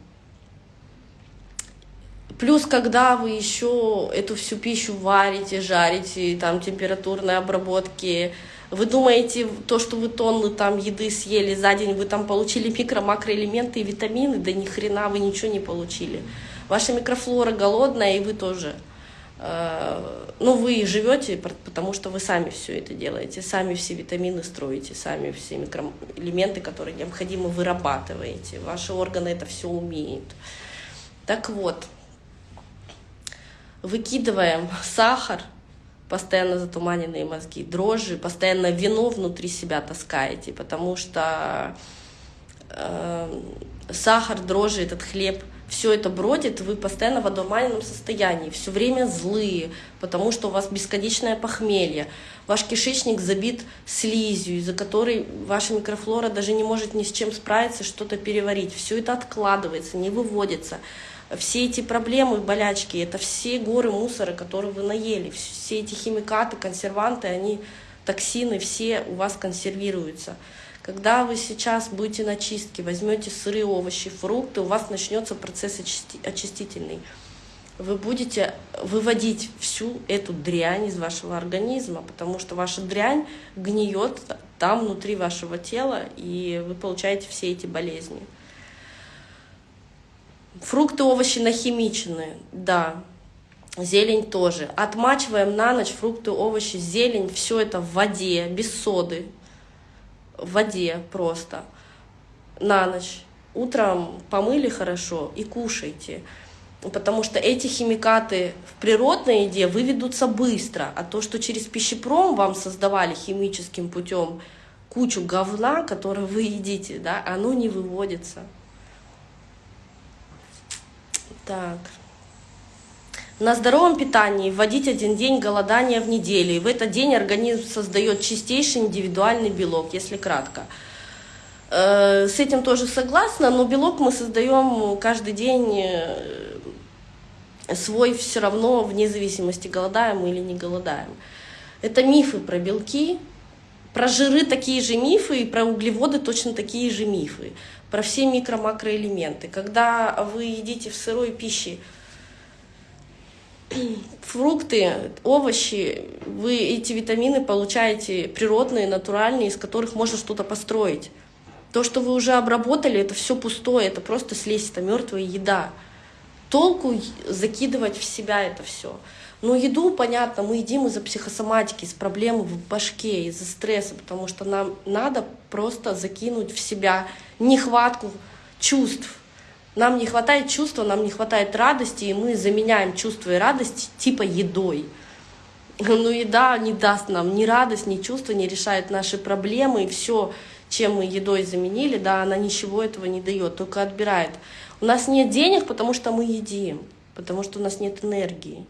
Плюс, когда вы еще эту всю пищу варите, жарите, там температурные обработки, вы думаете, то, что вы тонны там еды съели за день, вы там получили микро-макроэлементы и витамины, да ни хрена вы ничего не получили. Ваша микрофлора голодная, и вы тоже. Э, ну, вы живете, потому что вы сами все это делаете, сами все витамины строите, сами все микроэлементы, которые необходимо, вырабатываете. Ваши органы это все умеют. Так вот, выкидываем сахар, постоянно затуманенные мозги, дрожжи, постоянно вино внутри себя таскаете, потому что э, сахар, дрожжи, этот хлеб – все это бродит, вы постоянно в одурманенном состоянии, все время злые, потому что у вас бесконечное похмелье, ваш кишечник забит слизью, из-за которой ваша микрофлора даже не может ни с чем справиться, что-то переварить. Все это откладывается, не выводится. Все эти проблемы, болячки, это все горы мусора, которые вы наели, все эти химикаты, консерванты, они, токсины, все у вас консервируются. Когда вы сейчас будете на чистке, возьмете сырые овощи, фрукты, у вас начнется процесс очистительный. Вы будете выводить всю эту дрянь из вашего организма, потому что ваша дрянь гниет там внутри вашего тела, и вы получаете все эти болезни. Фрукты, овощи нахимичены, да. Зелень тоже. Отмачиваем на ночь фрукты, овощи, зелень, все это в воде, без соды. В воде просто. На ночь. Утром помыли хорошо и кушайте. Потому что эти химикаты в природной еде выведутся быстро, а то, что через пищепром вам создавали химическим путем кучу говна, которое вы едите, да, оно не выводится. Так. На здоровом питании вводить один день голодания в неделю. И в этот день организм создает чистейший индивидуальный белок, если кратко. Э, с этим тоже согласна, но белок мы создаем каждый день э, свой все равно, вне зависимости, голодаем мы или не голодаем. Это мифы про белки, про жиры такие же мифы, и про углеводы точно такие же мифы. Про все микро-макроэлементы. Когда вы едите в сырой пище фрукты, овощи, вы эти витамины получаете природные, натуральные, из которых можно что-то построить. То, что вы уже обработали, это все пустое, это просто слизь, это мертвая еда. Толку закидывать в себя это все. Но еду, понятно, мы едим из-за психосоматики, из проблем в башке, из-за стресса, потому что нам надо просто закинуть в себя нехватку чувств. Нам не хватает чувства, нам не хватает радости, и мы заменяем чувство и радость типа едой. Но еда не даст нам ни радость, ни чувства, не решает наши проблемы, и все, чем мы едой заменили, да, она ничего этого не дает, только отбирает. У нас нет денег, потому что мы едим, потому что у нас нет энергии.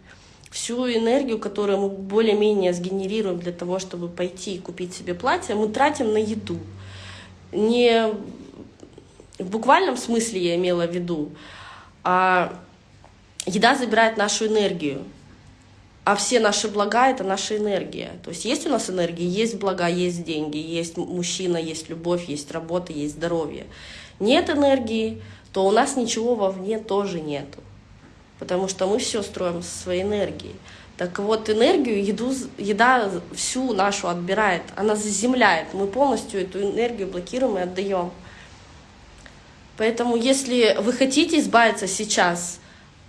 Всю энергию, которую мы более-менее сгенерируем для того, чтобы пойти и купить себе платье, мы тратим на еду. Не в буквальном смысле я имела в виду, а еда забирает нашу энергию. А все наши блага — это наша энергия. То есть есть у нас энергия, есть блага, есть деньги, есть мужчина, есть любовь, есть работа, есть здоровье. Нет энергии, то у нас ничего вовне тоже нету. Потому что мы все строим со своей энергией. Так вот, энергию, еду, еда всю нашу отбирает, она заземляет. Мы полностью эту энергию блокируем и отдаем. Поэтому если вы хотите избавиться сейчас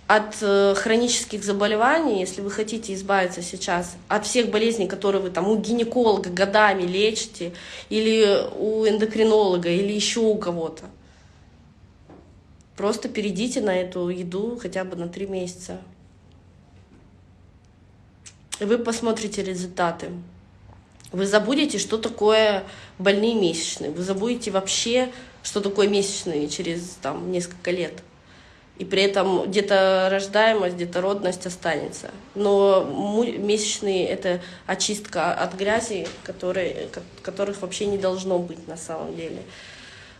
от э, хронических заболеваний, если вы хотите избавиться сейчас от всех болезней, которые вы там у гинеколога годами лечите, или у эндокринолога, или еще у кого-то, просто перейдите на эту еду хотя бы на три месяца. И вы посмотрите результаты. Вы забудете, что такое больные месячные. Вы забудете вообще, что такое месячные через там, несколько лет. И при этом где-то рождаемость, где-то родность останется. Но месячные — это очистка от грязи, которые, которых вообще не должно быть на самом деле.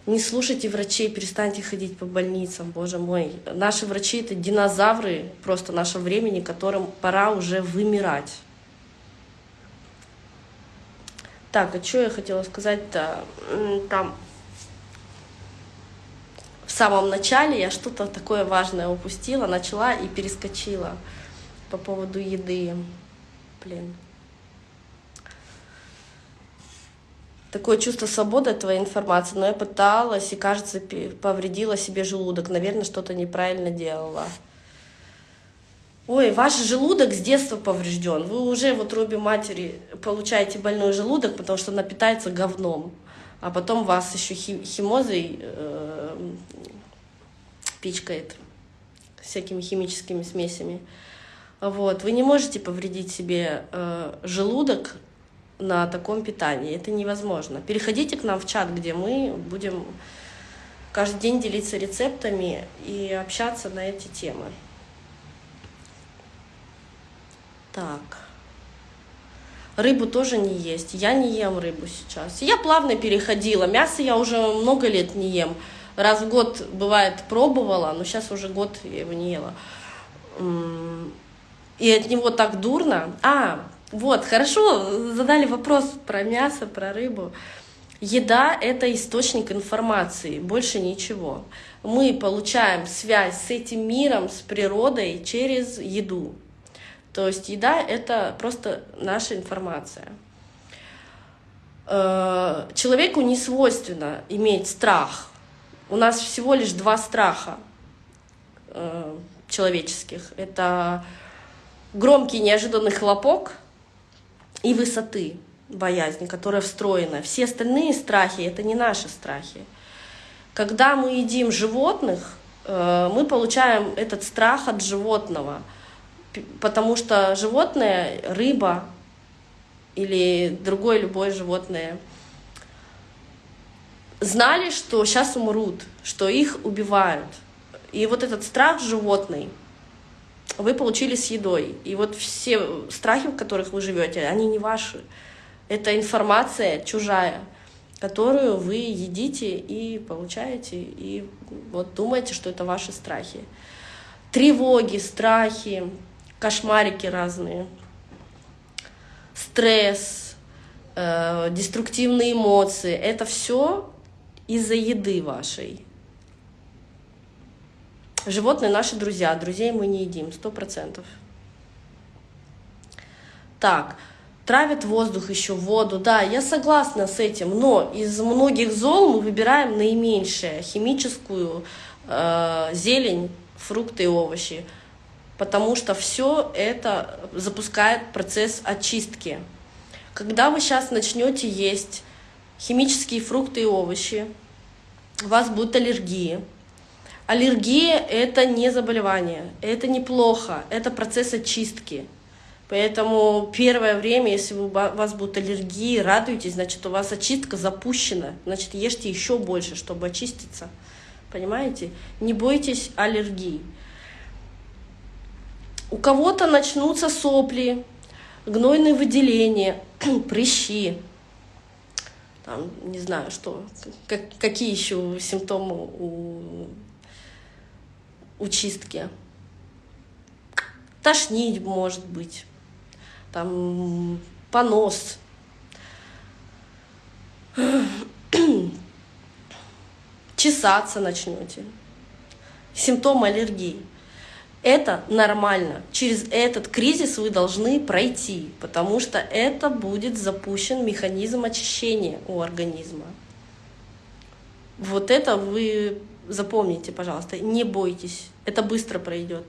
Не слушайте врачей, перестаньте ходить по больницам, боже мой. Наши врачи — это динозавры просто нашего времени, которым пора уже вымирать. Так, а что я хотела сказать-то? Там самом начале я что-то такое важное упустила, начала и перескочила по поводу еды. Блин. Такое чувство свободы от твоей информации, но я пыталась и, кажется, повредила себе желудок. Наверное, что-то неправильно делала. Ой, ваш желудок с детства поврежден. Вы уже в утробе матери получаете больной желудок, потому что она питается говном а потом вас еще химозой э, пичкает всякими химическими смесями. Вот. Вы не можете повредить себе э, желудок на таком питании. Это невозможно. Переходите к нам в чат, где мы будем каждый день делиться рецептами и общаться на эти темы. Так. Рыбу тоже не есть. Я не ем рыбу сейчас. Я плавно переходила. Мясо я уже много лет не ем. Раз в год, бывает, пробовала, но сейчас уже год я его не ела. И от него так дурно. А, вот, хорошо, задали вопрос про мясо, про рыбу. Еда — это источник информации, больше ничего. Мы получаем связь с этим миром, с природой через еду. То есть еда — это просто наша информация. Э, человеку не свойственно иметь страх. У нас всего лишь два страха. э, человеческих. Это громкий неожиданный хлопок и высоты боязни, которая встроена. Все остальные страхи — это не наши страхи. Когда мы едим животных, э, мы получаем этот страх от животного, потому что животное, рыба или другое любое животное, знали, что сейчас умрут, что их убивают. И вот этот страх животный вы получили с едой. И вот все страхи, в которых вы живете, они не ваши. Это информация чужая, которую вы едите и получаете, и вот думаете, что это ваши страхи. Тревоги, страхи, кошмарики разные, стресс, э, деструктивные эмоции — это все из-за еды вашей. Животные наши друзья, друзей мы не едим, сто процентов. Так, травят воздух еще, воду, да, я согласна с этим, но из многих зол мы выбираем наименьшее, химическую э, зелень, фрукты и овощи, потому что все это запускает процесс очистки. Когда вы сейчас начнете есть химические фрукты и овощи, у вас будут аллергии. Аллергия — это не заболевание, это неплохо, это процесс очистки. Поэтому первое время, если у вас будут аллергии, радуйтесь, значит, у вас очистка запущена. Значит, ешьте еще больше, чтобы очиститься. Понимаете? Не бойтесь аллергии. У кого-то начнутся сопли, гнойные выделения, прыщи, там, не знаю, что, как, какие еще симптомы у, у чистки. Тошнить может быть там понос. Чесаться начнете. Симптомы аллергии. Это нормально. Через этот кризис вы должны пройти, потому что это будет запущен механизм очищения у организма. Вот это вы запомните, пожалуйста, не бойтесь, это быстро пройдет.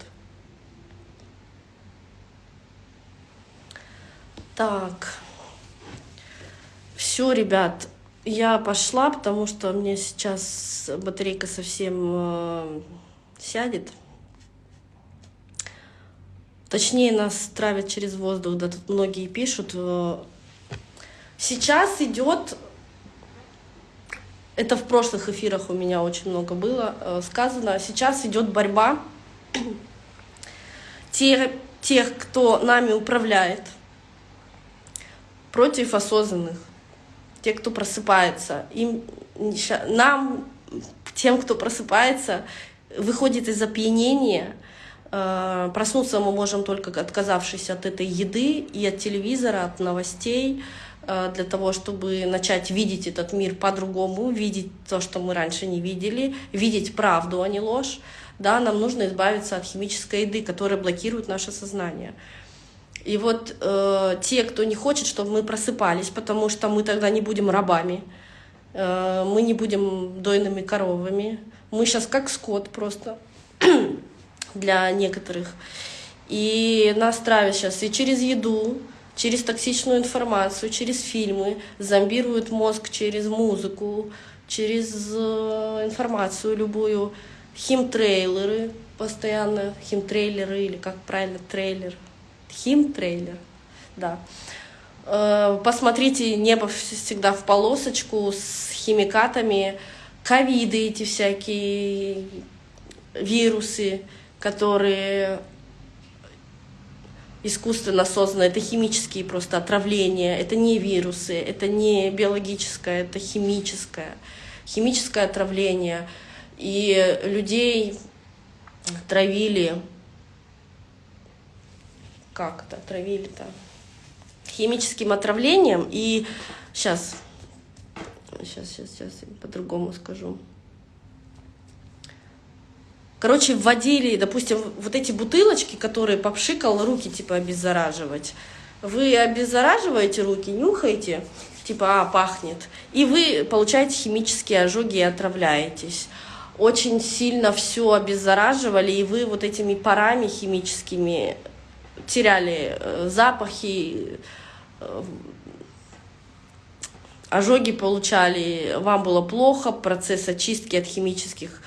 Так. Все, ребят, я пошла, потому что мне сейчас батарейка совсем э, сядет. Точнее, нас травят через воздух, да тут многие пишут. Э, сейчас идет, это в прошлых эфирах у меня очень много было э, сказано, сейчас идет борьба тех, тех, кто нами управляет, против осознанных, те, кто просыпается. Им, нам, тем, кто просыпается, выходит из опьянения, проснуться мы можем только отказавшись от этой еды и от телевизора, от новостей, э, для того, чтобы начать видеть этот мир по-другому, видеть то, что мы раньше не видели, видеть правду, а не ложь. Да, нам нужно избавиться от химической еды, которая блокирует наше сознание. И вот э, те, кто не хочет, чтобы мы просыпались, потому что мы тогда не будем рабами, э, мы не будем дойными коровами, мы сейчас как скот просто для некоторых. И нас травят сейчас и через еду, через токсичную информацию, через фильмы, зомбируют мозг через музыку, через э, информацию любую, химтрейлеры постоянно, химтрейлеры или как правильно, трейлер — Хим-трейлер, да. Э, посмотрите, небо всегда в полосочку с химикатами, ковиды эти всякие, вирусы, которые искусственно созданы, это химические просто отравления, это не вирусы, это не биологическое, это химическое, химическое отравление. И людей травили как это, отравили-то? Химическим отравлением. И сейчас, сейчас, сейчас, сейчас, по-другому скажу. Короче, вводили, допустим, вот эти бутылочки, которые попшикал, руки типа обеззараживать. Вы обеззараживаете руки, нюхаете, типа, а, пахнет. И вы получаете химические ожоги и отравляетесь. очень сильно все обеззараживали, и вы вот этими парами химическими теряли э, запахи, э, ожоги получали, вам было плохо, процесс очистки от химических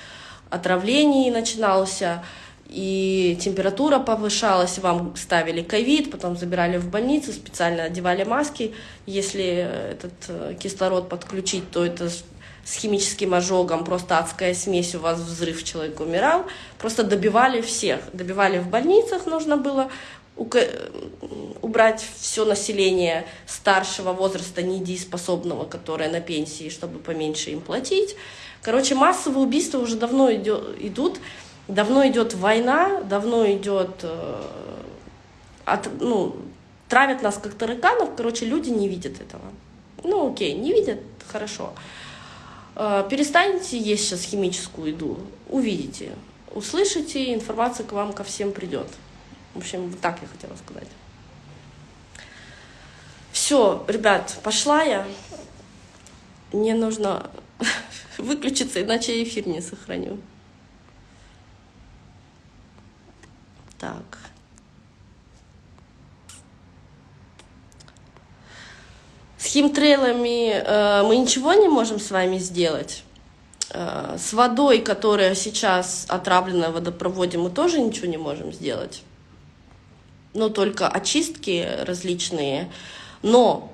отравлений начинался, и температура повышалась, вам ставили ковид, потом забирали в больницу, специально одевали маски. Если этот э, кислород подключить, то это с химическим ожогом, просто адская смесь, у вас взрыв, человек умирал. Просто добивали всех. Добивали в больницах, нужно было убрать все население старшего возраста, недееспособного, которое на пенсии, чтобы поменьше им платить. Короче, массовые убийства уже давно идут, давно идет война, давно идет, э, от, ну, травят нас как тараканов, короче, люди не видят этого. Ну, окей, не видят, хорошо. Э, перестанете есть сейчас химическую еду, увидите, услышите, информация к вам ко всем придет. В общем, вот так я хотела сказать. Все, ребят, пошла я. Мне нужно выключиться, иначе я эфир не сохраню. Так. С химтрейлами э, мы ничего не можем с вами сделать. Э, с водой, которая сейчас отравлена в водопроводе, мы тоже ничего не можем сделать но только очистки различные. Но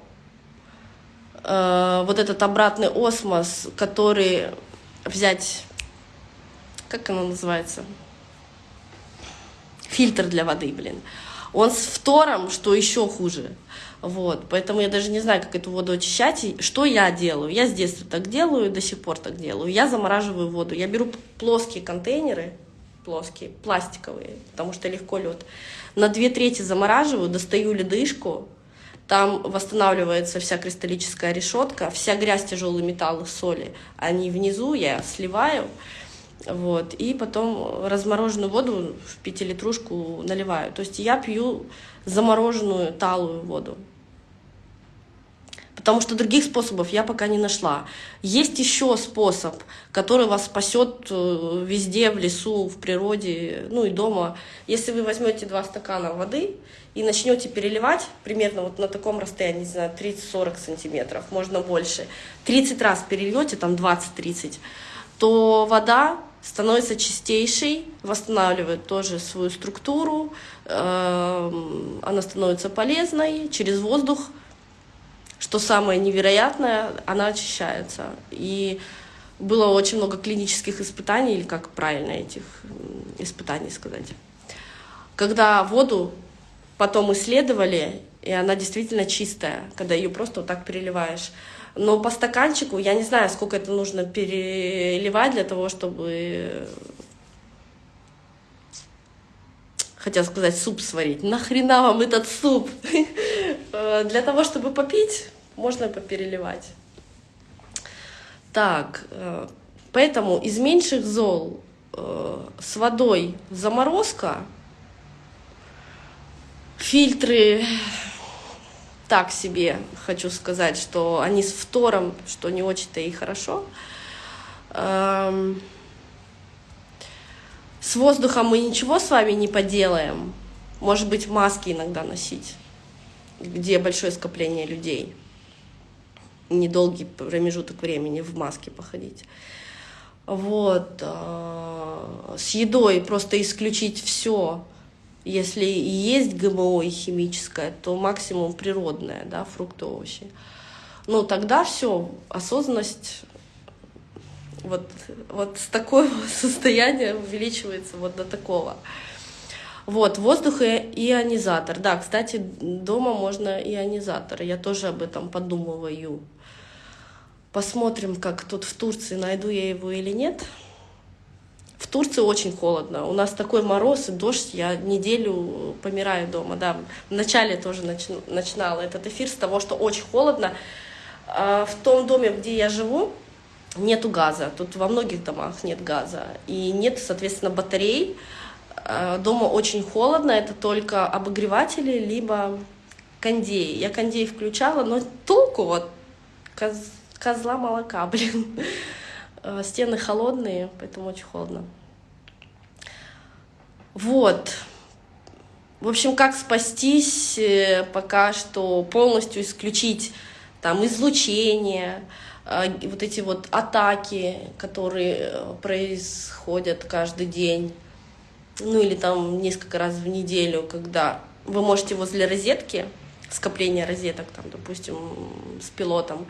э, вот этот обратный осмос, который взять, как оно называется? Фильтр для воды, блин. Он с фтором, что еще хуже. Вот, поэтому я даже не знаю, как эту воду очищать. И что я делаю? Я с детства так делаю, до сих пор так делаю. Я замораживаю воду. Я беру плоские контейнеры, плоские, пластиковые, потому что легко лед. На две трети замораживаю, достаю ледышку, там восстанавливается вся кристаллическая решетка, вся грязь, тяжелые металлы, соли, они внизу, я сливаю, вот, и потом размороженную воду в пятилитрушку наливаю. То есть я пью замороженную талую воду потому что других способов я пока не нашла. Есть еще способ, который вас спасет э, везде, в лесу, в природе, ну и дома. Если вы возьмете два стакана воды и начнете переливать примерно вот на таком расстоянии, не знаю, 30-40 сантиметров, можно больше, 30 раз перельете, там 20-30, то вода становится чистейшей, восстанавливает тоже свою структуру, эм, она становится полезной, через воздух что самое невероятное, она очищается. И было очень много клинических испытаний, или как правильно этих испытаний сказать. Когда воду потом исследовали, и она действительно чистая, когда ее просто вот так переливаешь. Но по стаканчику, я не знаю, сколько это нужно переливать для того, чтобы хотел сказать, суп сварить. Нахрена вам этот суп? Э, для того, чтобы попить, можно попереливать. Так, э, поэтому из меньших зол э, с водой заморозка, фильтры так себе, хочу сказать, что они с фтором, что не очень-то и хорошо. Эм, с воздухом мы ничего с вами не поделаем. Может быть, маски иногда носить, где большое скопление людей. Недолгий промежуток времени в маске походить. Вот. А, с едой просто исключить все. Если есть ГМО и химическое, то максимум природное, да, фрукты, овощи. Ну, тогда все, осознанность вот, вот с такого состояния увеличивается вот до такого. Вот, воздух и ионизатор. Да, кстати, дома можно ионизатор. Я тоже об этом подумываю. Посмотрим, как тут в Турции, найду я его или нет. В Турции очень холодно. У нас такой мороз и дождь. Я неделю помираю дома. Да, вначале тоже начинала этот эфир с того, что очень холодно. А в том доме, где я живу, нету газа. Тут во многих домах нет газа. И нет, соответственно, батарей. Э, дома очень холодно, это только обогреватели, либо кондеи. Я кондей включала, но толку вот козла молока, блин. Э, стены холодные, поэтому очень холодно. Вот. В общем, как спастись, э, пока что полностью исключить там излучение, э, вот эти вот атаки, которые происходят каждый день, ну или там несколько раз в неделю, когда вы можете возле розетки, скопления розеток, там, допустим, с пилотом,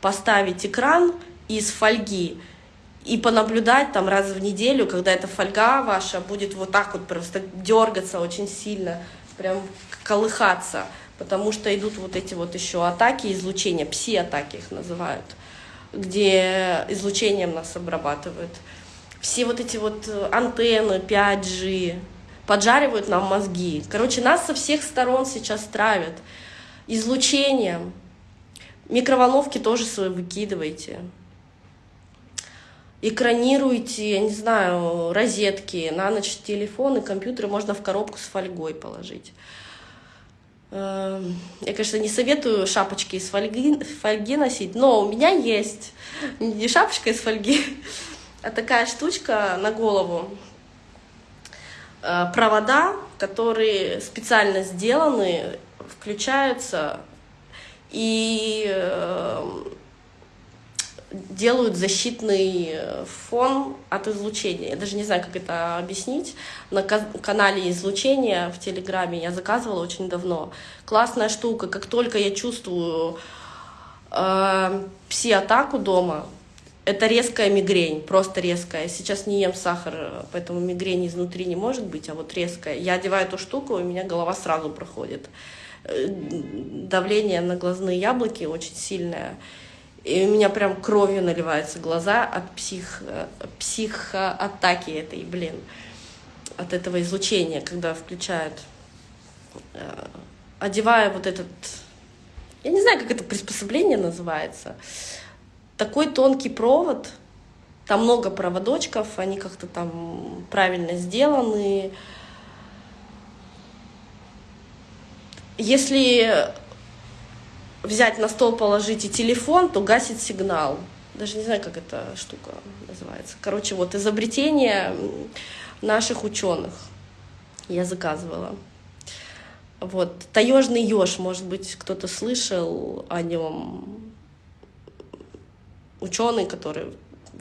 поставить экран из фольги и понаблюдать там раз в неделю, когда эта фольга ваша будет вот так вот просто дергаться очень сильно, прям колыхаться, потому что идут вот эти вот еще атаки, излучения, пси-атаки их называют, где излучением нас обрабатывают. Все вот эти вот антенны 5G поджаривают нам мозги. Короче, нас со всех сторон сейчас травят излучением. Микроволновки тоже свои выкидывайте экранируйте, я не знаю, розетки, на ночь телефоны, компьютеры можно в коробку с фольгой положить. Эм, я, конечно, не советую шапочки из фольги, фольги носить, но у меня есть не шапочка из фольги, а такая штучка на голову. Э, провода, которые специально сделаны, включаются и эм, делают защитный э, фон от излучения. Я даже не знаю, как это объяснить. На канале излучения в Телеграме я заказывала очень давно. Классная штука. Как только я чувствую э, пси-атаку дома, это резкая мигрень, просто резкая. Сейчас не ем сахар, поэтому мигрень изнутри не может быть, а вот резкая. Я одеваю эту штуку, у меня голова сразу проходит. Э, давление на глазные яблоки очень сильное. И у меня прям кровью наливаются глаза от псих, психоатаки этой, блин, от этого излучения, когда включают. Э, одевая вот этот, я не знаю, как это приспособление называется, такой тонкий провод, там много проводочков, они как-то там правильно сделаны. Если взять на стол, положить и телефон, то гасит сигнал. Даже не знаю, как эта штука называется. Короче, вот изобретение наших ученых я заказывала. Вот. Таежный еж, может быть, кто-то слышал о нем. Ученый, который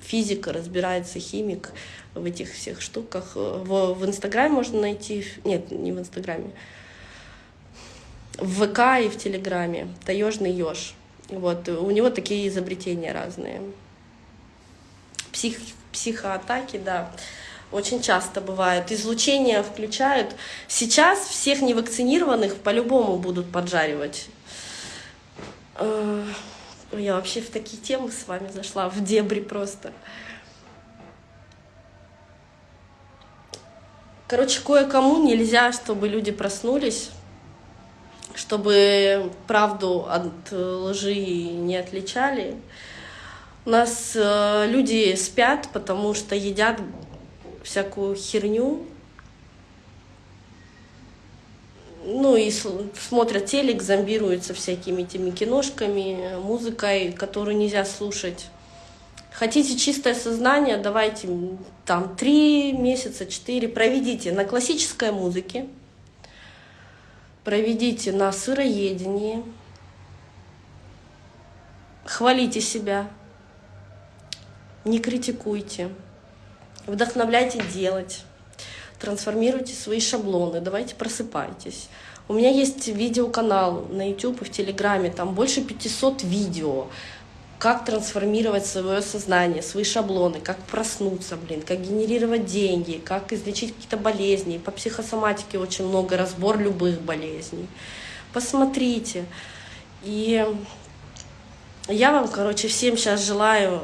физик, разбирается, химик в этих всех штуках. В, в Инстаграме можно найти, нет, не в Инстаграме, в ВК и в Телеграме. Таежный еж. Вот, у него такие изобретения разные. Псих, психоатаки, да, очень часто бывают. Излучения включают. Сейчас всех невакцинированных по-любому будут поджаривать. Э, я вообще в такие темы с вами зашла, в дебри просто. Короче, кое-кому нельзя, чтобы люди проснулись чтобы правду от лжи не отличали. У нас э, люди спят, потому что едят всякую херню, ну и смотрят телек, зомбируются всякими этими киношками, музыкой, которую нельзя слушать. Хотите чистое сознание, давайте там три месяца, четыре, проведите на классической музыке, проведите на сыроедении, хвалите себя, не критикуйте, вдохновляйте делать, трансформируйте свои шаблоны, давайте просыпайтесь. У меня есть видеоканал на YouTube и в Телеграме, там больше 500 видео, как трансформировать свое сознание, свои шаблоны, как проснуться, блин, как генерировать деньги, как излечить какие-то болезни. По психосоматике очень много, разбор любых болезней. Посмотрите. И я вам, короче, всем сейчас желаю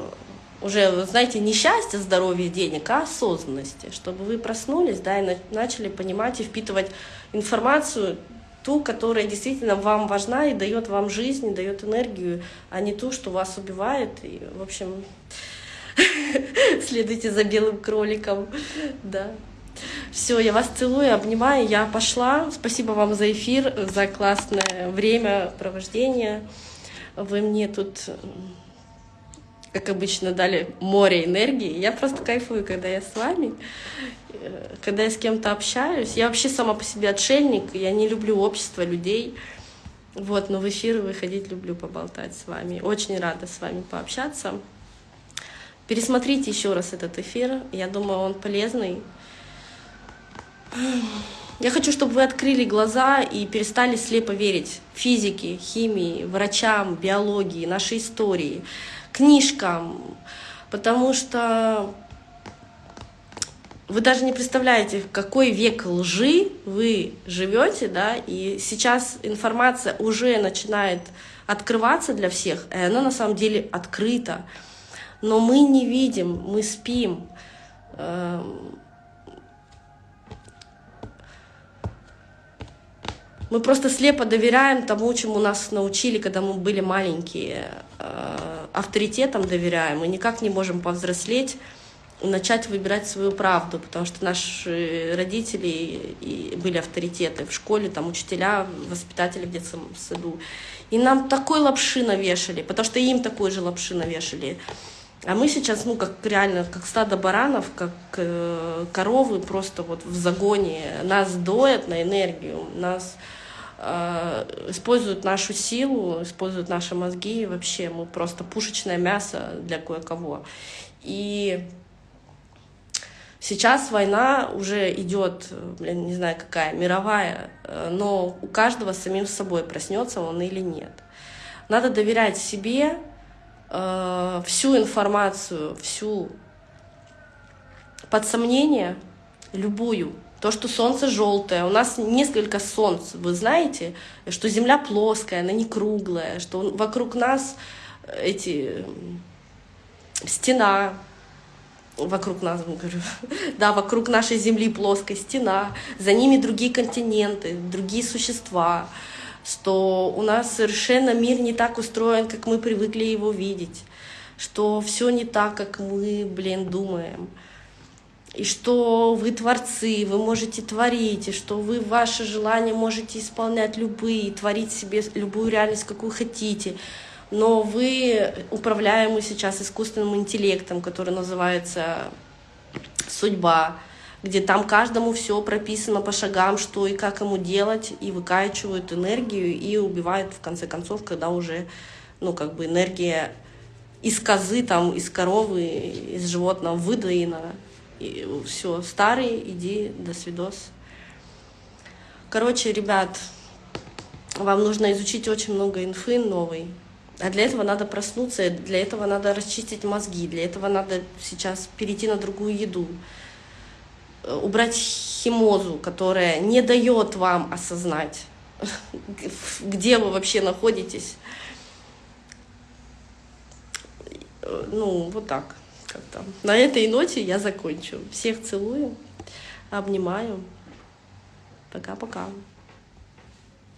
уже, знаете, не счастья, здоровья, денег, а осознанности, чтобы вы проснулись, да, и начали понимать и впитывать информацию ту, которая действительно вам важна и дает вам жизнь, и дает энергию, а не ту, что вас убивает. И, в общем, следуйте за белым кроликом. Да. Все, я вас целую, обнимаю, я пошла. Спасибо вам за эфир, за классное время провождения. Вы мне тут как обычно, дали море энергии. Я просто кайфую, когда я с вами, когда я с кем-то общаюсь. Я вообще сама по себе отшельник, я не люблю общество людей. Вот, но в эфир выходить люблю поболтать с вами. Очень рада с вами пообщаться. Пересмотрите еще раз этот эфир. Я думаю, он полезный. Я хочу, чтобы вы открыли глаза и перестали слепо верить физике, химии, врачам, биологии, нашей истории, книжкам, потому что вы даже не представляете, в какой век лжи вы живете, да, и сейчас информация уже начинает открываться для всех, и она на самом деле открыта, но мы не видим, мы спим. Эм, мы просто слепо доверяем тому, чему нас научили, когда мы были маленькие. Авторитетам доверяем, мы никак не можем повзрослеть начать выбирать свою правду, потому что наши родители были авторитеты в школе, там учителя, воспитатели в детском саду. И нам такой лапши навешали, потому что им такой же лапши навешали. А мы сейчас, ну, как реально, как стадо баранов, как э, коровы просто вот в загоне. Нас доят на энергию, нас используют нашу силу, используют наши мозги. Вообще мы просто пушечное мясо для кое-кого. И Сейчас война уже идет, блин, не знаю какая, мировая, э, но у каждого самим собой проснется он или нет. Надо доверять себе, э, всю информацию, всю под сомнение, любую. То, что солнце желтое, у нас несколько солнц, вы знаете, что Земля плоская, она не круглая, что вокруг нас эти стена, вокруг нас, говорю, да, вокруг нашей Земли плоская стена, за ними другие континенты, другие существа, что у нас совершенно мир не так устроен, как мы привыкли его видеть, что все не так, как мы, блин, думаем, и что вы творцы, вы можете творить, и что вы ваши желания можете исполнять любые, творить себе любую реальность, какую хотите, но вы управляемы сейчас искусственным интеллектом, который называется судьба, где там каждому все прописано по шагам, что и как ему делать, и выкачивают энергию, и убивают в конце концов, когда уже, ну, как бы энергия из козы, там, из коровы, из животного выдоена. И все, старый, иди, до свидос. Короче, ребят, вам нужно изучить очень много инфы новой. А для этого надо проснуться, для этого надо расчистить мозги, для этого надо сейчас перейти на другую еду, э, убрать химозу, которая не дает вам осознать, где вы вообще находитесь. Э, ну, вот так как-то. На этой ноте я закончу. Всех целую, обнимаю. Пока-пока.